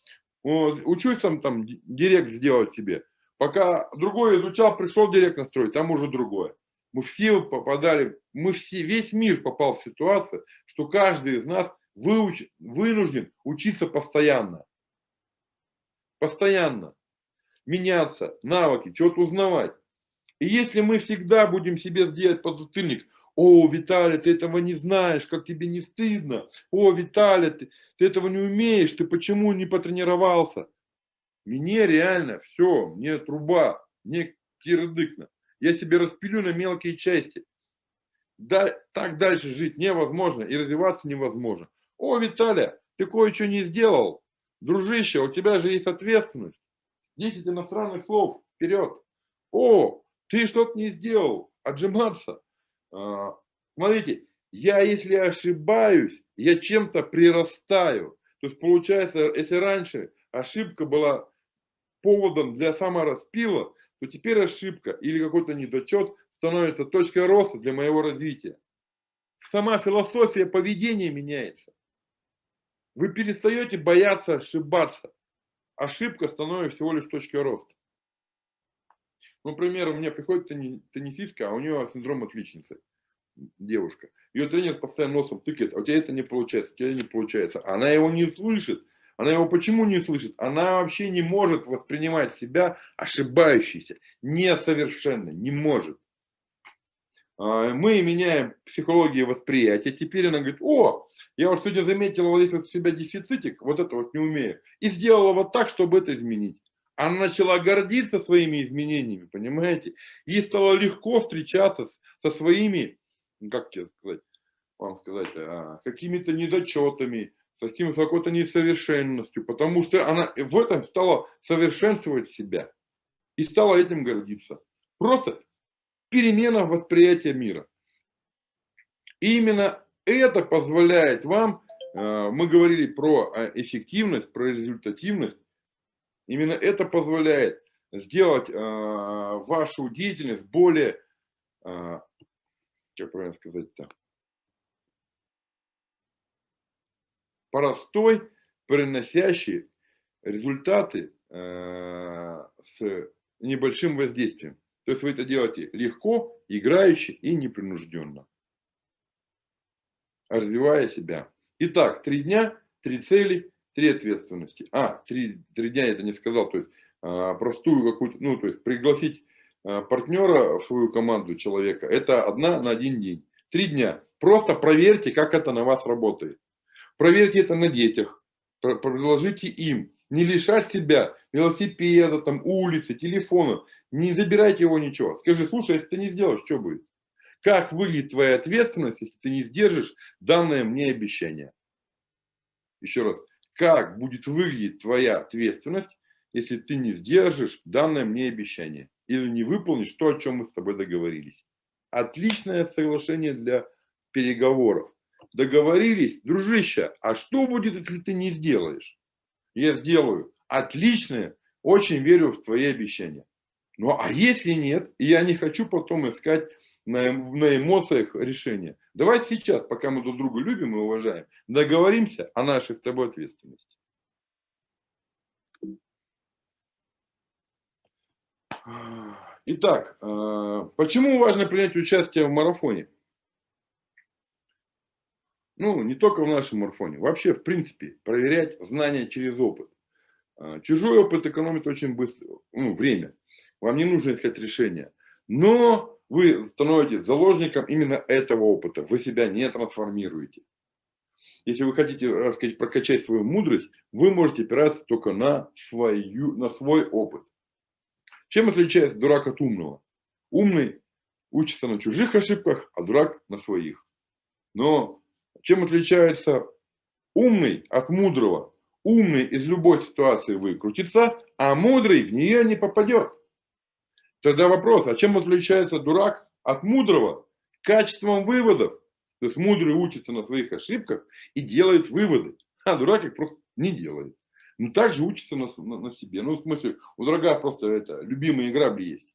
учусь там, там директ сделать себе. Пока другой изучал, пришел директ настроить, там уже другое. Мы все попадали, мы все, весь мир попал в ситуацию, что каждый из нас выуч, вынужден учиться постоянно. Постоянно. Меняться, навыки, что-то узнавать. И если мы всегда будем себе сделать подзатыльник, о, Виталий, ты этого не знаешь, как тебе не стыдно. О, Виталий, ты, ты этого не умеешь, ты почему не потренировался? Мне реально все, мне труба, мне кирдыкно я себе распилю на мелкие части. Да, так дальше жить невозможно и развиваться невозможно. О, Виталия, ты кое-что не сделал. Дружище, у тебя же есть ответственность. 10 иностранных слов, вперед. О, ты что-то не сделал, отжиматься. А, смотрите, я если ошибаюсь, я чем-то прирастаю. То есть получается, если раньше ошибка была поводом для самораспила, то теперь ошибка или какой-то недочет становится точкой роста для моего развития. Сама философия поведения меняется. Вы перестаете бояться ошибаться. Ошибка становится всего лишь точкой роста. Ну, например, у меня приходит теннисистка, а у нее синдром отличницы, девушка. Ее тренер постоянно носом тыкает, а у тебя это не получается, у тебя не получается. Она его не слышит, она его почему не слышит? Она вообще не может воспринимать себя ошибающейся, несовершенно, не может. А, мы меняем психологию восприятия. Теперь она говорит, о, я вот сегодня заметила вот здесь вот у себя дефицитик, вот это вот не умею. И сделала вот так, чтобы это изменить. Она начала гордиться своими изменениями, понимаете? Ей стало легко встречаться со своими, как тебе сказать, вам сказать, а, какими-то недочетами, с какой-то несовершенностью, потому что она в этом стала совершенствовать себя и стала этим гордиться. Просто перемена восприятия мира. И именно это позволяет вам, э, мы говорили про э, эффективность, про результативность, именно это позволяет сделать э, вашу деятельность более, как правильно сказать-то, простой, приносящий результаты э, с небольшим воздействием. То есть вы это делаете легко, играюще и непринужденно, развивая себя. Итак, три дня, три цели, три ответственности. А, три, три дня я это не сказал, то есть э, простую какую-то, ну, то есть пригласить э, партнера в свою команду человека, это одна на один день. Три дня. Просто проверьте, как это на вас работает. Проверьте это на детях, предложите им Не лишать себя велосипеда, там, улицы, телефона. Не забирайте его ничего. Скажи, слушай, если ты не сделаешь, что будет? Как выглядит твоя ответственность, если ты не сдержишь данное мне обещание? Еще раз. Как будет выглядеть твоя ответственность, если ты не сдержишь данное мне обещание? Или не выполнишь то, о чем мы с тобой договорились? Отличное соглашение для переговоров. Договорились, дружище, а что будет, если ты не сделаешь? Я сделаю. Отличное, очень верю в твои обещания. Ну, а если нет, я не хочу потом искать на, на эмоциях решения. Давай сейчас, пока мы друг друга любим и уважаем, договоримся о нашей с тобой ответственности. Итак, э, почему важно принять участие в марафоне? Ну, не только в нашем марафоне, вообще, в принципе, проверять знания через опыт. Э, чужой опыт экономит очень быстро, ну, время. Вам не нужно искать решения. Но вы становитесь заложником именно этого опыта. Вы себя не трансформируете. Если вы хотите рассказать, прокачать свою мудрость, вы можете опираться только на, свою, на свой опыт. Чем отличается дурак от умного? Умный учится на чужих ошибках, а дурак на своих. Но чем отличается умный от мудрого? Умный из любой ситуации выкрутится, а мудрый в нее не попадет. Тогда вопрос, а чем отличается дурак от мудрого? Качеством выводов. То есть мудрый учится на своих ошибках и делает выводы, а дурак их просто не делает. Ну, также учится на, на, на себе. Ну, в смысле, у дурака просто это, любимые грабли есть.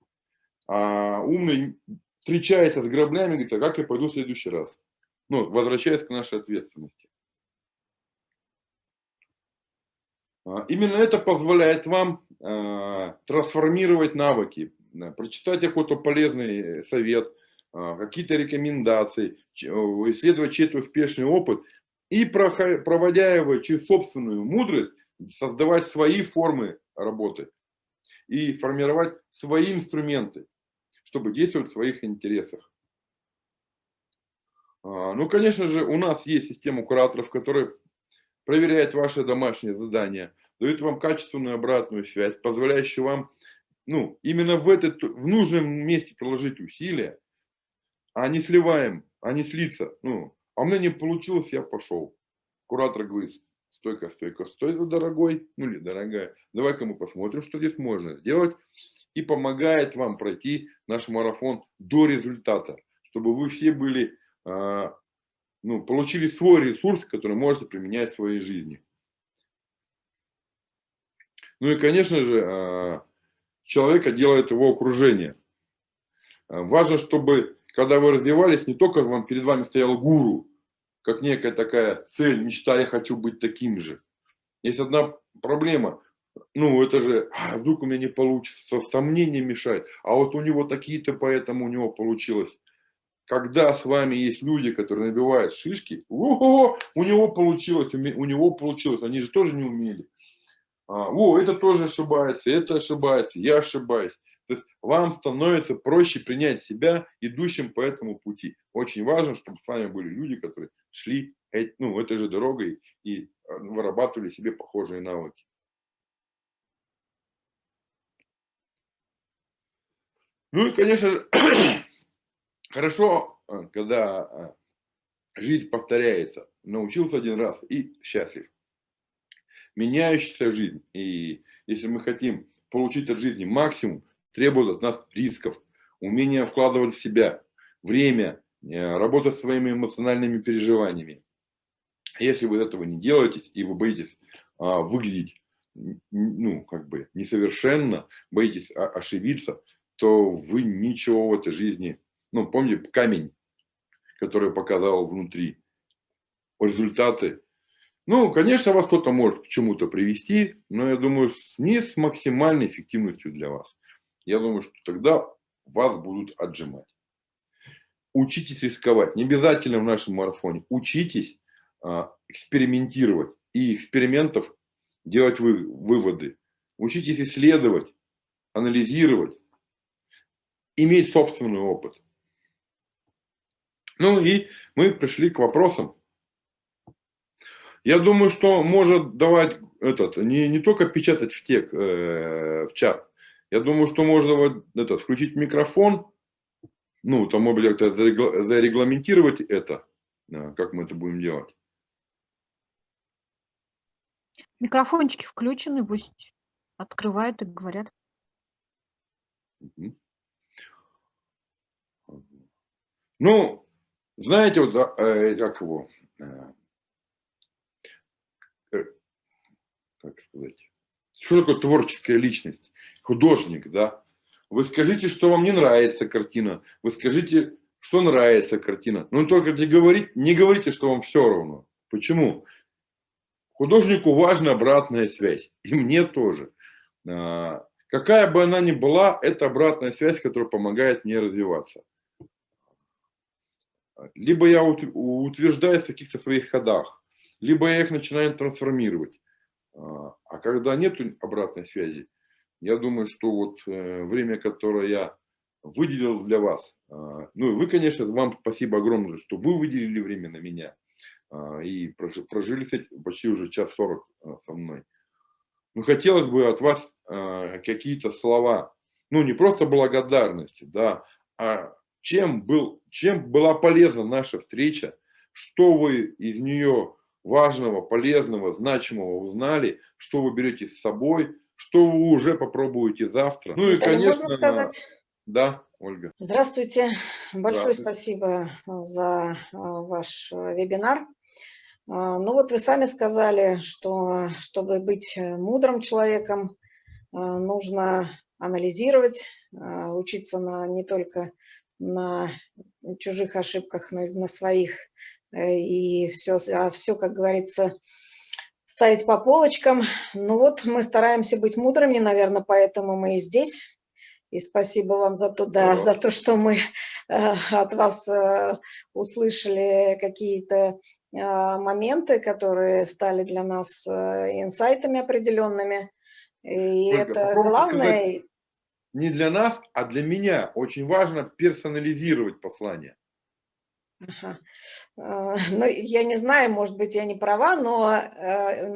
А умный встречается с граблями, говорит, а как я пойду в следующий раз? Ну, возвращаясь к нашей ответственности. А, именно это позволяет вам э, трансформировать навыки, прочитать какой-то полезный совет, а, какие-то рекомендации, исследовать чей-то успешный опыт и, проводя его через собственную мудрость, создавать свои формы работы и формировать свои инструменты, чтобы действовать в своих интересах. А, ну, конечно же, у нас есть система кураторов, которая проверяет ваши домашние задания, дает вам качественную обратную связь, позволяющую вам ну, именно в, этот, в нужном месте приложить усилия, а не сливаем, а не слиться. Ну, а у меня не получилось, я пошел. Куратор говорит, стойка, стойка, стой за дорогой, ну или дорогая, давай-ка мы посмотрим, что здесь можно сделать. И помогает вам пройти наш марафон до результата, чтобы вы все были, а, ну, получили свой ресурс, который можете применять в своей жизни. Ну и, конечно же, а, человека делает его окружение. Э, важно, чтобы, когда вы развивались, не только вам, перед вами стоял гуру, как некая такая цель, мечта, я хочу быть таким же. Есть одна проблема, ну это же, а вдруг у меня не получится, сомнения мешает, а вот у него такие-то, поэтому у него получилось. Когда с вами есть люди, которые набивают шишки, у него получилось, у него получилось, они же тоже не умели. А, о, это тоже ошибается, это ошибается, я ошибаюсь. То есть вам становится проще принять себя идущим по этому пути. Очень важно, чтобы с вами были люди, которые шли ну, этой же дорогой и а, вырабатывали себе похожие навыки. Ну и, конечно же, хорошо, а, когда жизнь повторяется. Научился один раз и счастлив меняющаяся жизнь. И если мы хотим получить от жизни максимум, требует от нас рисков, умения вкладывать в себя, время, э, работать своими эмоциональными переживаниями. Если вы этого не делаете, и вы боитесь а, выглядеть, ну, как бы несовершенно, боитесь ошибиться, то вы ничего в этой жизни, ну, помните камень, который показал внутри, результаты ну, конечно, вас кто-то может к чему-то привести, но я думаю, не с максимальной эффективностью для вас. Я думаю, что тогда вас будут отжимать. Учитесь рисковать. Не обязательно в нашем марафоне. Учитесь а, экспериментировать. И экспериментов делать вы, выводы. Учитесь исследовать, анализировать, иметь собственный опыт. Ну и мы пришли к вопросам Я думаю, что может давать этот, не, не только печатать в тек, э, в чат. Я думаю, что можно вот этот, включить микрофон, ну, там, может быть, как-то зарегламентировать это, как мы это будем делать. Микрофончики включены, пусть открывают и говорят. Ну, знаете, вот, э, как его, э, э, как сказать, что такое творческая личность? Художник, да? Вы скажите, что вам не нравится картина, вы скажите, что нравится картина. Но только не говорите, не говорите, что вам все равно. Почему? Художнику важна обратная связь, и мне тоже. А, какая бы она ни была, это обратная связь, которая помогает мне развиваться. Либо я утверждаюсь в каких-то своих ходах, либо я их начинаю трансформировать. А, а когда нет обратной связи, я думаю, что вот э, время, которое я выделил для вас, а, ну и вы, конечно, вам спасибо огромное, что вы выделили время на меня а, и прожили почти уже час сорок со мной. Ну, хотелось бы от вас какие-то слова, ну, не просто благодарности, да, а чем, был, чем была полезна наша встреча, что вы из нее важного, полезного, значимого узнали, что вы берете с собой, что вы уже попробуете завтра. Ну и, конечно, можно сказать? Да, Ольга. Здравствуйте. Большое Здравствуйте. спасибо за а, ваш а, вебинар. Ну вот вы сами сказали, что чтобы быть мудрым человеком, нужно анализировать, учиться на не только на чужих ошибках, но и на своих. Э, и все, а все, как говорится, ставить по полочкам. Ну вот, мы стараемся быть мудрыми, наверное, поэтому мы и здесь. И спасибо вам за то, да, за то что мы э, от вас э, услышали какие-то э, моменты, которые стали для нас э, инсайтами определенными. И Только это главное... Сказать, не для нас, а для меня очень важно персонализировать послание. Ага. А, ну, я не знаю, может быть, я не права, но э,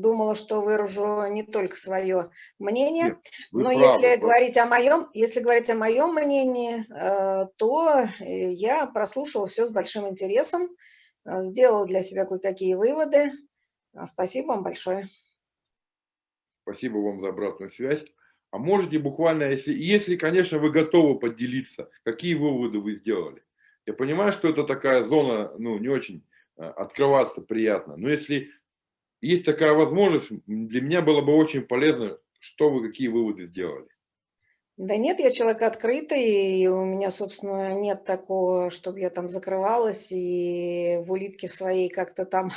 думала, что выражу не только свое мнение. Нет, но правы, если правы. говорить о моем, если говорить о моем мнении, э, то я прослушала все с большим интересом, э, сделала для себя кое-какие выводы. Спасибо вам большое. Спасибо вам за обратную связь. А можете буквально, если, если, конечно, вы готовы поделиться, какие выводы вы сделали? Я понимаю, что это такая зона, ну, не очень э, открываться приятно, но если есть такая возможность, для меня было бы очень полезно, что вы, какие выводы сделали. Да нет, я человек открытый, и у меня, собственно, нет такого, чтобы я там закрывалась и в улитке в своей как-то там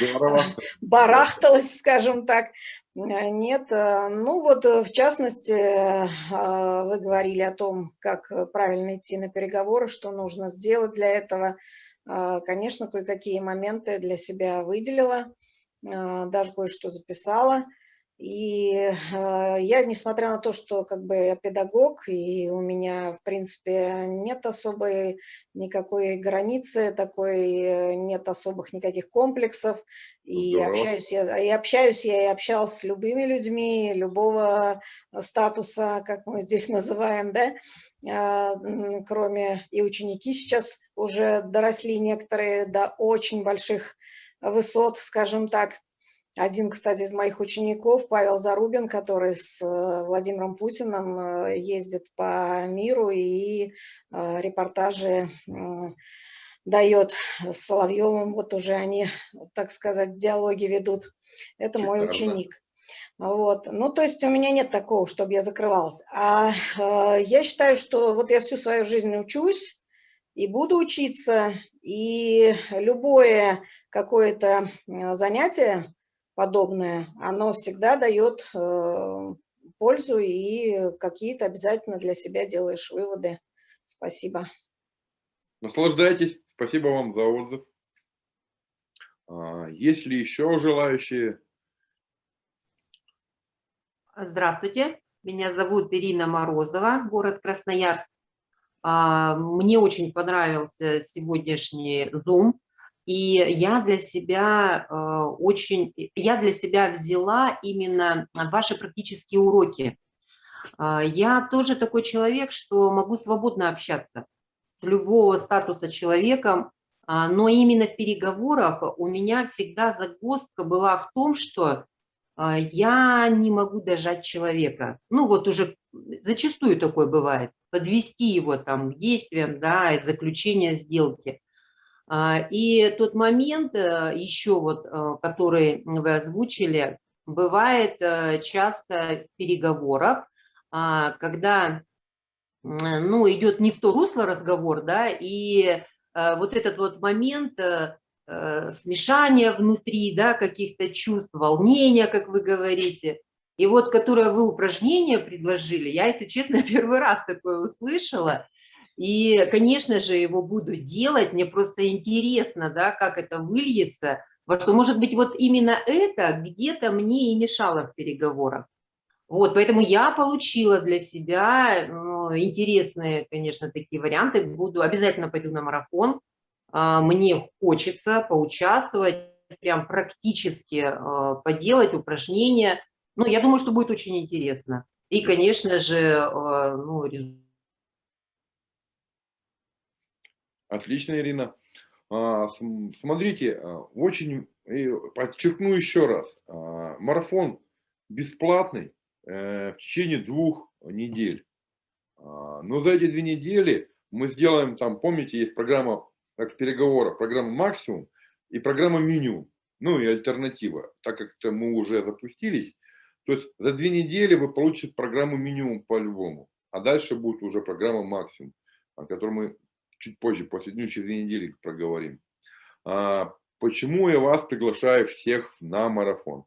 барахталась, скажем так. Э, нет, э, ну вот э, в частности вы говорили о том, как правильно идти на переговоры, что нужно сделать для этого. Конечно, кое-какие моменты для себя выделила, даже кое-что записала. И э, я, несмотря на то, что как бы я педагог, и у меня, в принципе, нет особой никакой границы, такой, э, нет особых никаких комплексов, и общаюсь, я, и общаюсь я и общалась с любыми людьми, любого статуса, как мы здесь называем, да, э, кроме и ученики сейчас уже доросли некоторые до очень больших высот, скажем так, один, кстати, из моих учеников, Павел Зарубин, который с э, Владимиром Путиным э, ездит по миру и э, репортажи дает с Соловьевым. Вот уже они, так сказать, диалоги ведут. Это мой ученик. Вот. Ну, то есть у меня нет такого, чтобы я закрывалась. А э, я считаю, что вот я всю свою жизнь учусь и буду учиться, и любое какое-то занятие, подобное, оно всегда дает э, пользу и какие-то обязательно для себя делаешь выводы. Спасибо. Наслаждайтесь. Спасибо вам за отзыв. А, есть ли еще желающие? Здравствуйте. Меня зовут Ирина Морозова, город Красноярск. А, мне очень понравился сегодняшний Zoom. И я для себя э, очень, я для себя взяла именно ваши практические уроки. Э, я тоже такой человек, что могу свободно общаться с любого статуса человеком, а, но именно в переговорах у меня всегда загвоздка была в том, что а, я не могу дожать человека. Ну вот уже зачастую такое бывает. Подвести его там к действиям, да, и заключения сделки. А, и тот момент э, еще вот, э, который вы озвучили, бывает э, часто в переговорах, когда ну, идет не в то русло разговор, да, и вот этот вот момент смешание внутри, да, каких-то чувств, волнения, как вы говорите. И вот, которое вы упражнение предложили, я, если честно, первый раз такое услышала. И, конечно же, его буду делать. Мне просто интересно, да, как это выльется. Во что, может быть, вот именно это где-то мне и мешало в переговорах. Вот, поэтому я получила для себя ну, интересные, конечно, такие варианты. Буду обязательно пойду на марафон а, мне хочется поучаствовать, прям практически а, поделать упражнения. Ну, я думаю, что будет очень интересно. И, конечно же, а, ну, Отлично, Ирина. Смотрите, очень подчеркну еще раз, марафон бесплатный э, в течение двух недель. Но за эти две недели мы сделаем, там, помните, есть программа как в переговорах, программа максимум и программа минимум, ну и альтернатива. Так как -то мы уже запустились, то есть за две недели вы получите программу минимум по-любому, а дальше будет уже программа максимум, о которой мы чуть позже, после дню через две недели проговорим. А, почему я вас приглашаю всех на марафон?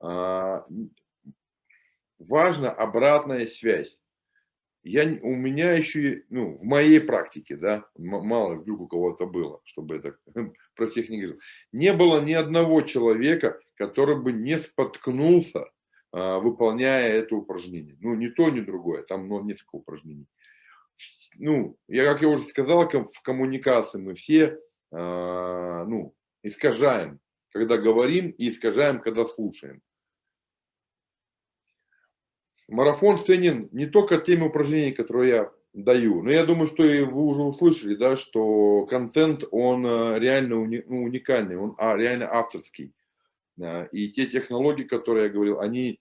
А, важна обратная связь я, у меня еще, ну, в моей практике, да, мало вдруг у кого-то было, чтобы это про всех не говорил, не было ни одного человека, который бы не споткнулся, а, выполняя это упражнение. Ну, ни то, ни другое, там ну, несколько упражнений. Ну, я, как я уже сказал, в коммуникации мы все, а, ну, искажаем, когда говорим, и искажаем, когда слушаем. Марафон ценен не только теми упражнений, которые я даю, но я думаю, что и вы уже услышали, да, что контент, он э, реально уни, ну, уникальный, он а, реально авторский. И те технологии, которые я говорил, они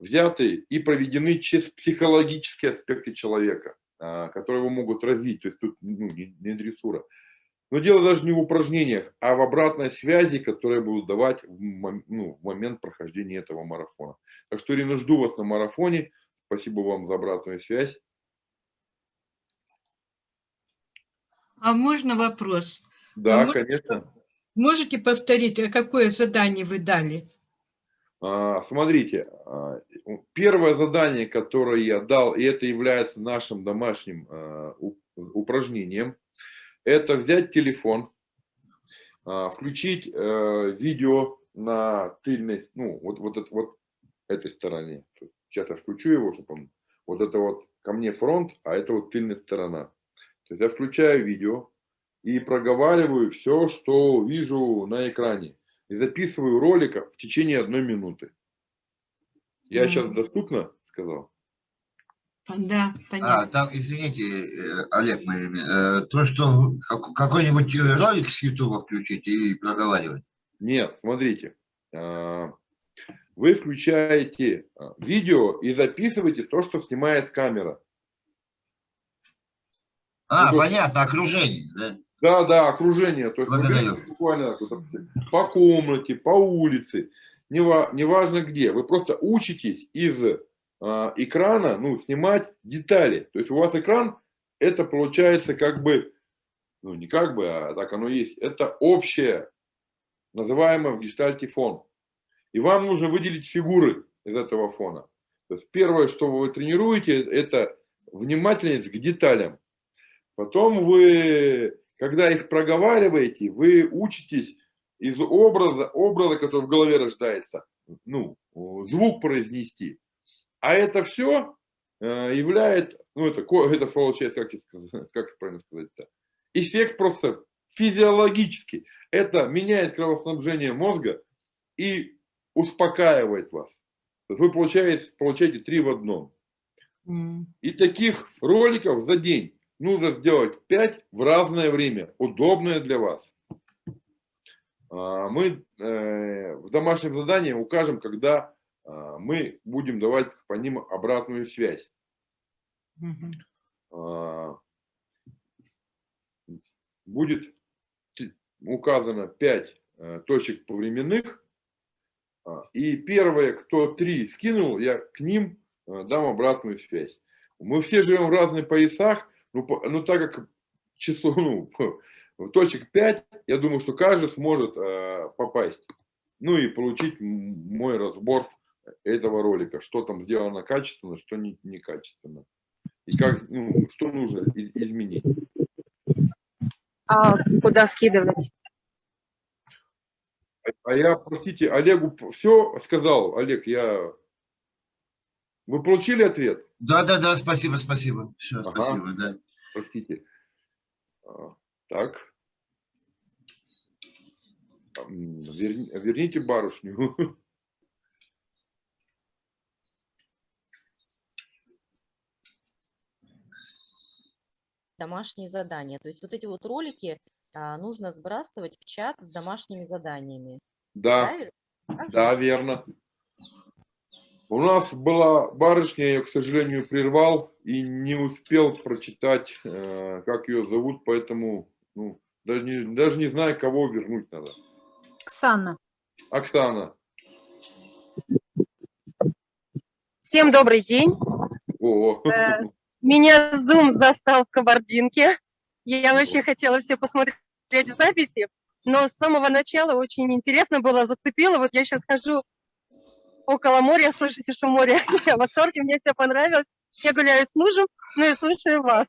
взяты и проведены через психологические аспекты человека, а, которые его могут развить, то есть тут ну, не, не дрессура. Но дело даже не в упражнениях, а в обратной связи, которые будут давать в, ну, в момент прохождения этого марафона. Так что, Ирина, жду вас на марафоне. Спасибо вам за обратную связь. А можно вопрос? Да, а конечно. Можете повторить, а какое задание вы дали? А, смотрите, а, первое задание, которое я дал, и это является нашим домашним а, упражнением, это взять телефон, включить э, видео на тыльной, ну, вот, вот, это, вот этой стороне. Сейчас я включу его, чтобы он... Вот это вот ко мне фронт, а это вот тыльная сторона. То есть я включаю видео и проговариваю все, что вижу на экране. И записываю ролик в течение одной минуты. Я mm. сейчас доступно сказал? Да, понятно. А, там, извините, э, Олег, э, то, что какой-нибудь ролик с YouTube включить и проговаривать? Нет, смотрите. Вы включаете видео и записываете то, что снимает камера. А, ну, понятно, окружение, да? Да, да, окружение. То есть Благодарю. буквально по комнате, по улице, неважно где. Вы просто учитесь из э, экрана ну, снимать детали. То есть у вас экран, это получается как бы, ну не как бы, а так оно есть. Это общее, называемое в гештальте фон. И вам нужно выделить фигуры из этого фона. То есть первое, что вы тренируете, это внимательность к деталям. Потом вы, когда их проговариваете, вы учитесь из образа, образа, который в голове рождается, ну, звук произнести. А это все э, является, ну, это, это получается, как, как правильно сказать-то, эффект просто физиологически. Это меняет кровоснабжение мозга и успокаивает вас. Вы получаете, получаете три в одном. И таких роликов за день нужно сделать 5 в разное время, удобное для вас. А, мы э, в домашнем задании укажем, когда а, мы будем давать по ним обратную связь. А, будет указано 5 э, точек повременных. И первое, кто 3 скинул, я к ним э, дам обратную связь. Мы все живем в разных поясах, ну, ну так как число, ну, точек 5, я думаю, что каждый сможет э, попасть. Ну и получить мой разбор этого ролика, что там сделано качественно, что не, некачественно. И как, ну, что нужно изменить. А куда скидывать? А я, простите, Олегу все сказал. Олег, я... Вы получили ответ? Да, да, да, спасибо, спасибо. Все, ага. спасибо, да. Простите. А, так. Верни, верните барышню. Домашние задания. То есть вот эти вот ролики а, нужно сбрасывать в чат с домашними заданиями. Да, Правильно? да, верно. У нас была барышня, я ее, к сожалению, прервал и не успел прочитать, э, как ее зовут, поэтому ну, даже, не, даже не знаю, кого вернуть надо. Оксана. Оксана. Всем добрый день. О. Э, Меня Zoom застал в кабардинке. Я вообще хотела все посмотреть в записи, но с самого начала очень интересно было, зацепило. Вот я сейчас хожу около моря, слышите шум моря. Я в восторге, мне все понравилось. Я гуляю с мужем, ну и слушаю вас.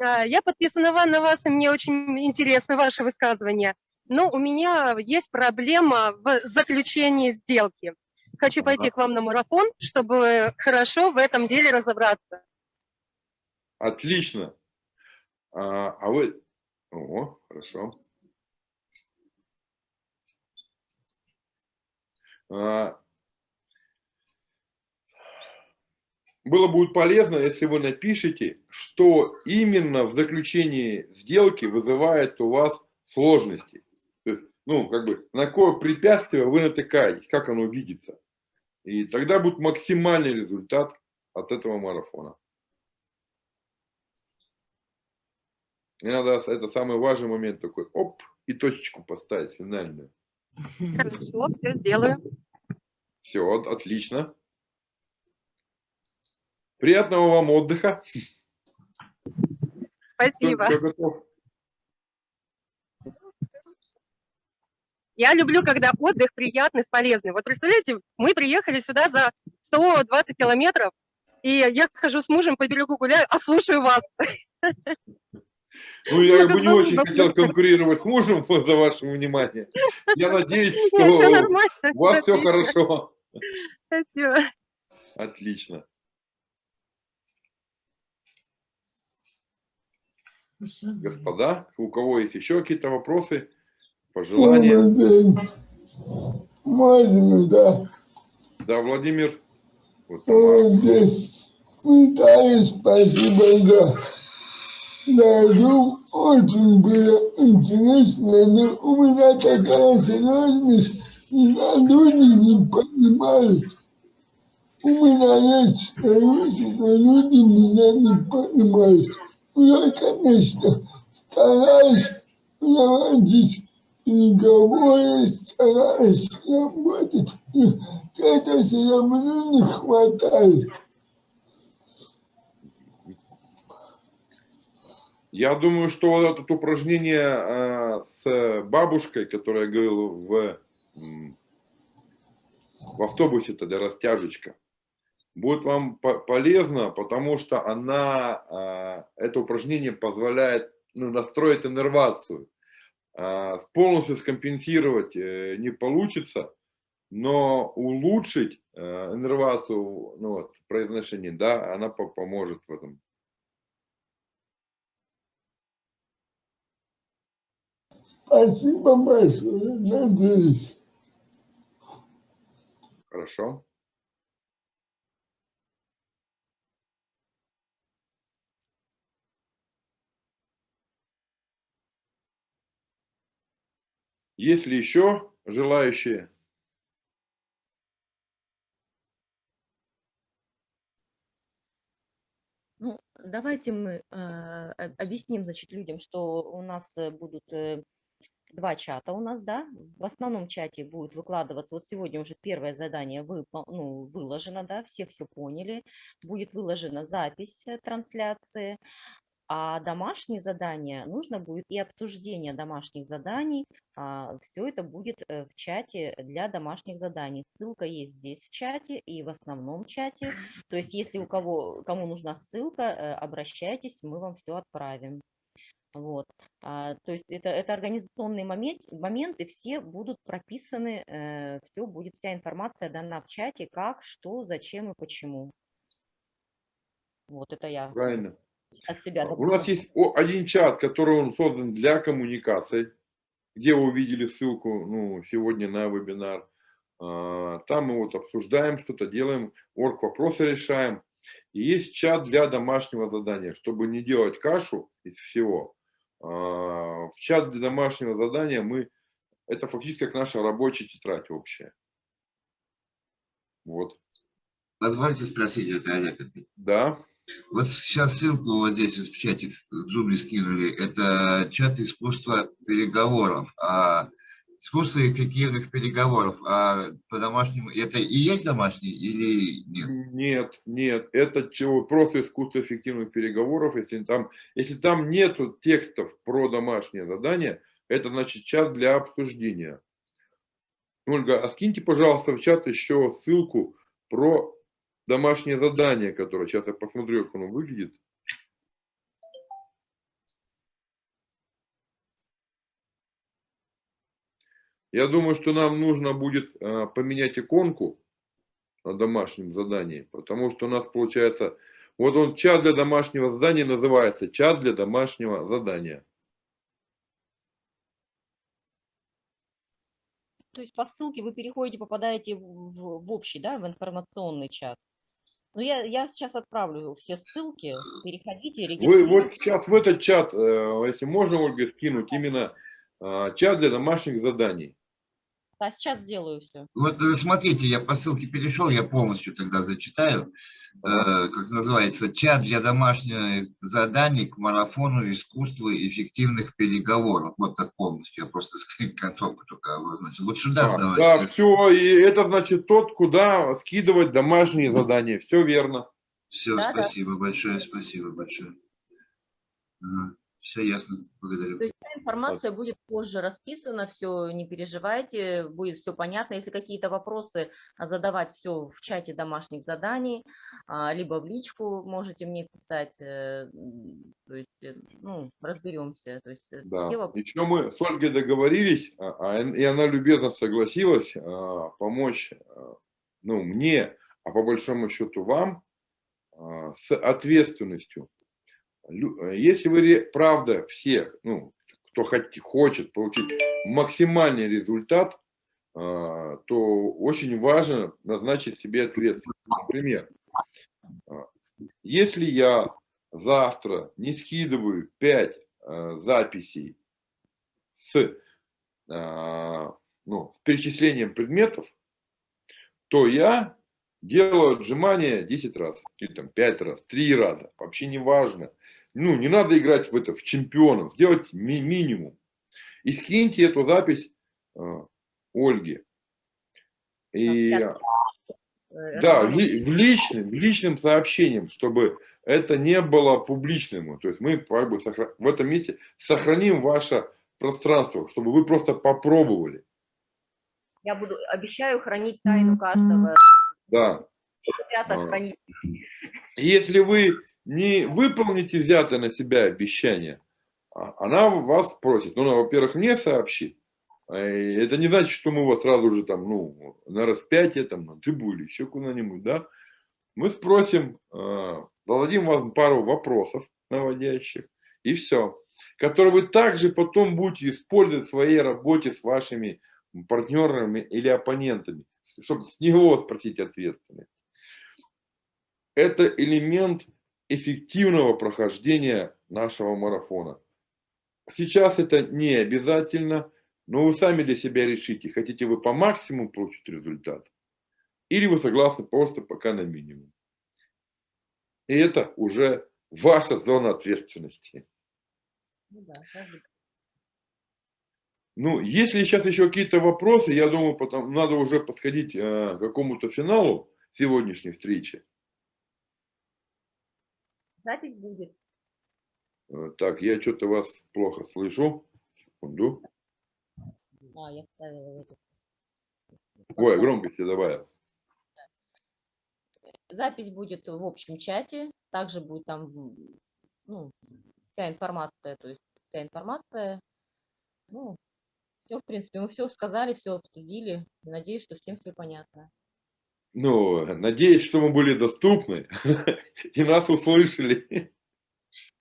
А, Я подписана на вас, и мне очень интересно ваше высказывание. Но у меня есть проблема в заключении сделки. Хочу пойти к вам на марафон, чтобы хорошо в этом деле разобраться. Отлично. А, а вы... О, хорошо. А, было будет полезно, если вы напишите, что именно в заключении сделки вызывает у вас сложности. То есть, ну, как бы, на какое препятствие вы натыкаетесь, как оно видится. И тогда будет максимальный результат от этого марафона. И надо, это самый важный момент такой, оп, и точечку поставить финальную. Хорошо, все сделаю. Все, отлично. Приятного вам отдыха. Спасибо. Я люблю, когда отдых приятный, полезный. Вот представляете, мы приехали сюда за 120 километров, и я хожу с мужем по берегу гуляю, а слушаю вас. Ну, я бы не очень хотел конкурировать с мужем за ваше внимание. Я надеюсь, что у вас все хорошо. Спасибо. Отлично. Господа, у кого есть еще какие-то вопросы, пожелания? Можно, да. Да, Владимир. Вот, Виталий, спасибо, да. Да, ну, очень было интересно, но у меня такая сложность, и люди не понимают. У меня есть старушки, но люди меня не понимают. Я, конечно, стараюсь проводить переговоры, стараюсь работать, но это все равно не хватает. Я думаю, что вот это упражнение э, с бабушкой, которое я говорил в, в автобусе, это для растяжечка, будет вам по полезно, потому что она, э, это упражнение позволяет ну, настроить иннервацию. Э, полностью скомпенсировать э, не получится, но улучшить э, иннервацию ну, вот, произношения, да, она по поможет в этом. Спасибо большое, надеюсь. Хорошо. Есть ли еще желающие? Ну, давайте мы об- объясним, значит, людям, что у нас э, будут э, два чата у нас, да. В основном чате будет выкладываться, вот сегодня уже первое задание выпол- ну, выложено, да, все все поняли. Будет выложена запись э, трансляции, а домашние задания нужно будет и обсуждение домашних заданий. все это будет э, в чате для домашних заданий. Ссылка есть здесь в чате и в основном чате. То есть если у кого, кому нужна ссылка, э, обращайтесь, мы вам все отправим. Вот. А, то есть это, это организационные момент, моменты, все будут прописаны, все будет, вся информация дана в чате, как, что, зачем и почему. Вот это я Правильно. От себя У нас есть один чат, который он создан для коммуникаций, где вы увидели ссылку ну, сегодня на вебинар. А, Там мы вот обсуждаем что-то, делаем, орг вопросы решаем. И есть чат для домашнего задания, чтобы не делать кашу из всего. а, В чат для домашнего задания мы, это фактически как наша рабочая тетрадь общая. Вот, Позвольте спросить это, Олег. да. Вот сейчас ссылку вот здесь в чате в Zoom скинули. Это чат искусства переговоров. А искусство эффективных переговоров. А по домашнему это и есть домашний или нет? Нет, нет, это чего, просто искусство эффективных переговоров. Если там, если там нету текстов про домашнее задание, это значит чат для обсуждения. Ольга, а скиньте, пожалуйста, в чат еще ссылку про домашнее задание, которое сейчас я посмотрю, как оно выглядит. Я думаю, что нам нужно будет а, поменять иконку на домашнем задании, потому что у нас получается, вот он чат для домашнего задания называется чат для домашнего задания. То есть по ссылке вы переходите, попадаете в, в- общий, да, в информационный чат. Ну, я, я сейчас отправлю все ссылки, переходите, Вы вот сейчас в этот чат, э, если можно, Ольга, скинуть именно а, чат для домашних заданий. Да, сейчас сделаю все. Вот э, смотрите, я по ссылке перешел, я полностью тогда зачитаю. Э, как называется, чат для домашних заданий к марафону искусства эффективных переговоров. Вот так полностью, я просто концовку только обозначил. Вот сюда А, сдавайте. да, все, и это значит тот, куда скидывать домашние задания. Все верно. Все, Да, да. спасибо большое, спасибо большое. Все ясно, благодарю. То есть вся информация будет позже расписана, все, не переживайте, будет все понятно. Если какие-то вопросы а, задавать все в чате домашних заданий, а, либо в личку можете мне писать, э, то есть, э, ну, разберемся. То есть э, Да. все вопросы. Еще мы с Ольгой договорились, а, и она любезно согласилась помочь ну, мне, а по большому счету вам, с ответственностью. Э, Если вы правда все, ну, кто хочет получить максимальный результат, а, то очень важно назначить себе ответственность. Например, а, если я завтра не скидываю 5 записей с, а, ну, с перечислением предметов, то я делаю отжимания 10 раз, или там 5 раз, 3 раза, вообще не важно. Ну, не надо играть в это, в чемпионов, сделать ми- минимум. И скиньте эту запись а, Ольге. И, я- Э, да, в, ли- в личным, в личным сообщением, чтобы это не было публичным. То есть мы как бы сохра- в этом месте сохраним ваше пространство, чтобы вы просто попробовали. Я буду, обещаю хранить тайну каждого. Да. Свято А. хранить. Если вы не выполните взятое на себя обещание, а- она вас просит. Ну, она, во-первых, мне сообщит. А, Это не значит, что мы вас сразу же там, ну, на распятие, там, на трибу или еще куда-нибудь, да. Мы спросим, зададим вам пару вопросов наводящих, и все. который вы также потом будете использовать в своей работе с вашими партнерами или оппонентами, чтобы с него спросить ответственность. Это элемент эффективного прохождения нашего марафона. Сейчас это не обязательно, но вы сами для себя решите, хотите вы по максимуму получить результат, или вы согласны просто пока на минимум. И это уже ваша зона ответственности. Ну да, Ну, если сейчас еще какие-то вопросы, я думаю, потом надо уже подходить э, к какому-то финалу сегодняшней встречи. Запись будет. Э, Так, я что-то вас плохо слышу. Секунду. А, я вставила в эту. Ой, громкости добавил. Запись будет в общем чате, также будет там ну, вся информация, то есть вся информация. Ну, все, в принципе, мы все сказали, все обсудили. Надеюсь, что всем все понятно. Ну, надеюсь, что мы были доступны и нас услышали.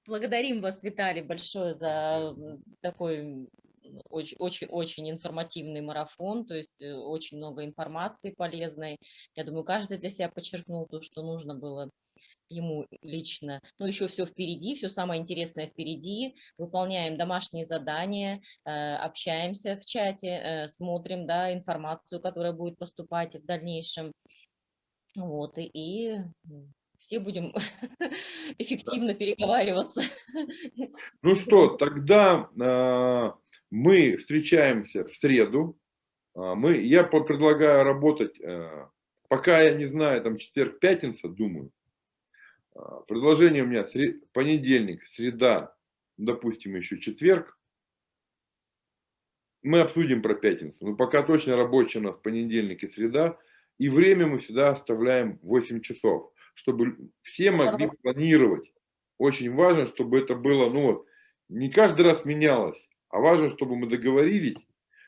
Благодарим вас, Виталий, большое за такой очень-очень-очень информативный марафон, то есть э, очень много информации полезной. Я думаю, каждый для себя подчеркнул то, что нужно было ему лично. Ну, еще все впереди, все самое интересное впереди. Выполняем домашние задания, э, общаемся в чате, э, смотрим, да, информацию, которая будет поступать в дальнейшем. Вот, и, и все будем эффективно переговариваться. Ну что, тогда а, мы встречаемся в среду. А, Мы, я предлагаю работать, а, пока я не знаю, там четверг, пятница, думаю. Предложение у меня понедельник, среда, допустим, еще четверг. Мы обсудим про пятницу. Но пока точно рабочий у нас понедельник и среда. И время мы всегда оставляем 8 часов, чтобы все могли планировать. Очень важно, чтобы это было, ну, вот, не каждый раз менялось, а важно, чтобы мы договорились.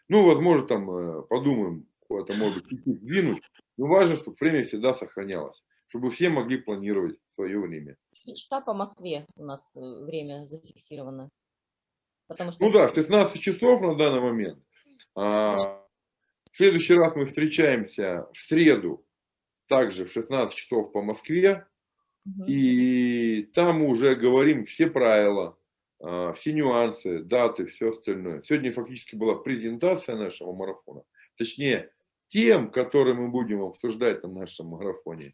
Ну, возможно, там э, подумаем, это может быть чуть-чуть сдвинуть, но важно, чтобы время всегда сохранялось, чтобы все могли планировать свое время. Часа по Москве у нас э, время зафиксировано. Потому что Ну да, 16 часов на данный момент. А, в следующий раз мы встречаемся в среду, также в 16 часов по Москве. Мгм. И там мы уже говорим все правила, а, все нюансы, даты, все остальное. Сегодня фактически была презентация нашего марафона. Точнее, тем, которые мы будем обсуждать на нашем марафоне.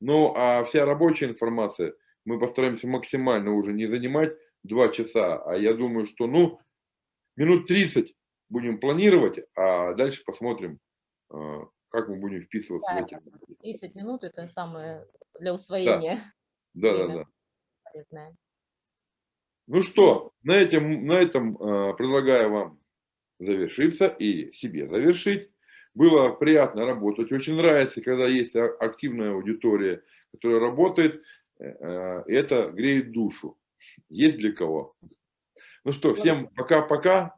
Ну, а вся рабочая информация мы постараемся максимально уже не занимать два часа. А я думаю, что, ну, минут 30 будем планировать, а дальше посмотрим, а, как мы будем вписываться в Да, эти. 30 минут это самое для усвоения Да, да, время. да. полезное. Ну что, на этом, на этом э, предлагаю вам завершиться и себе завершить. Было приятно работать. Очень нравится, когда есть активная аудитория, которая работает. э, э, это греет душу. Есть для кого. Ну что, всем пока-пока.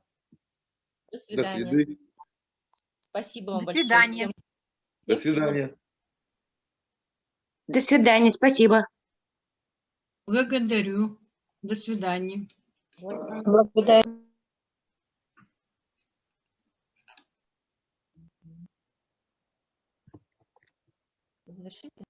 До До свидания. среды. Спасибо вам До большое. свидания. Всем, До свидания. До свидания, спасибо. Благодарю. До свидания. Благодарю. Завершите.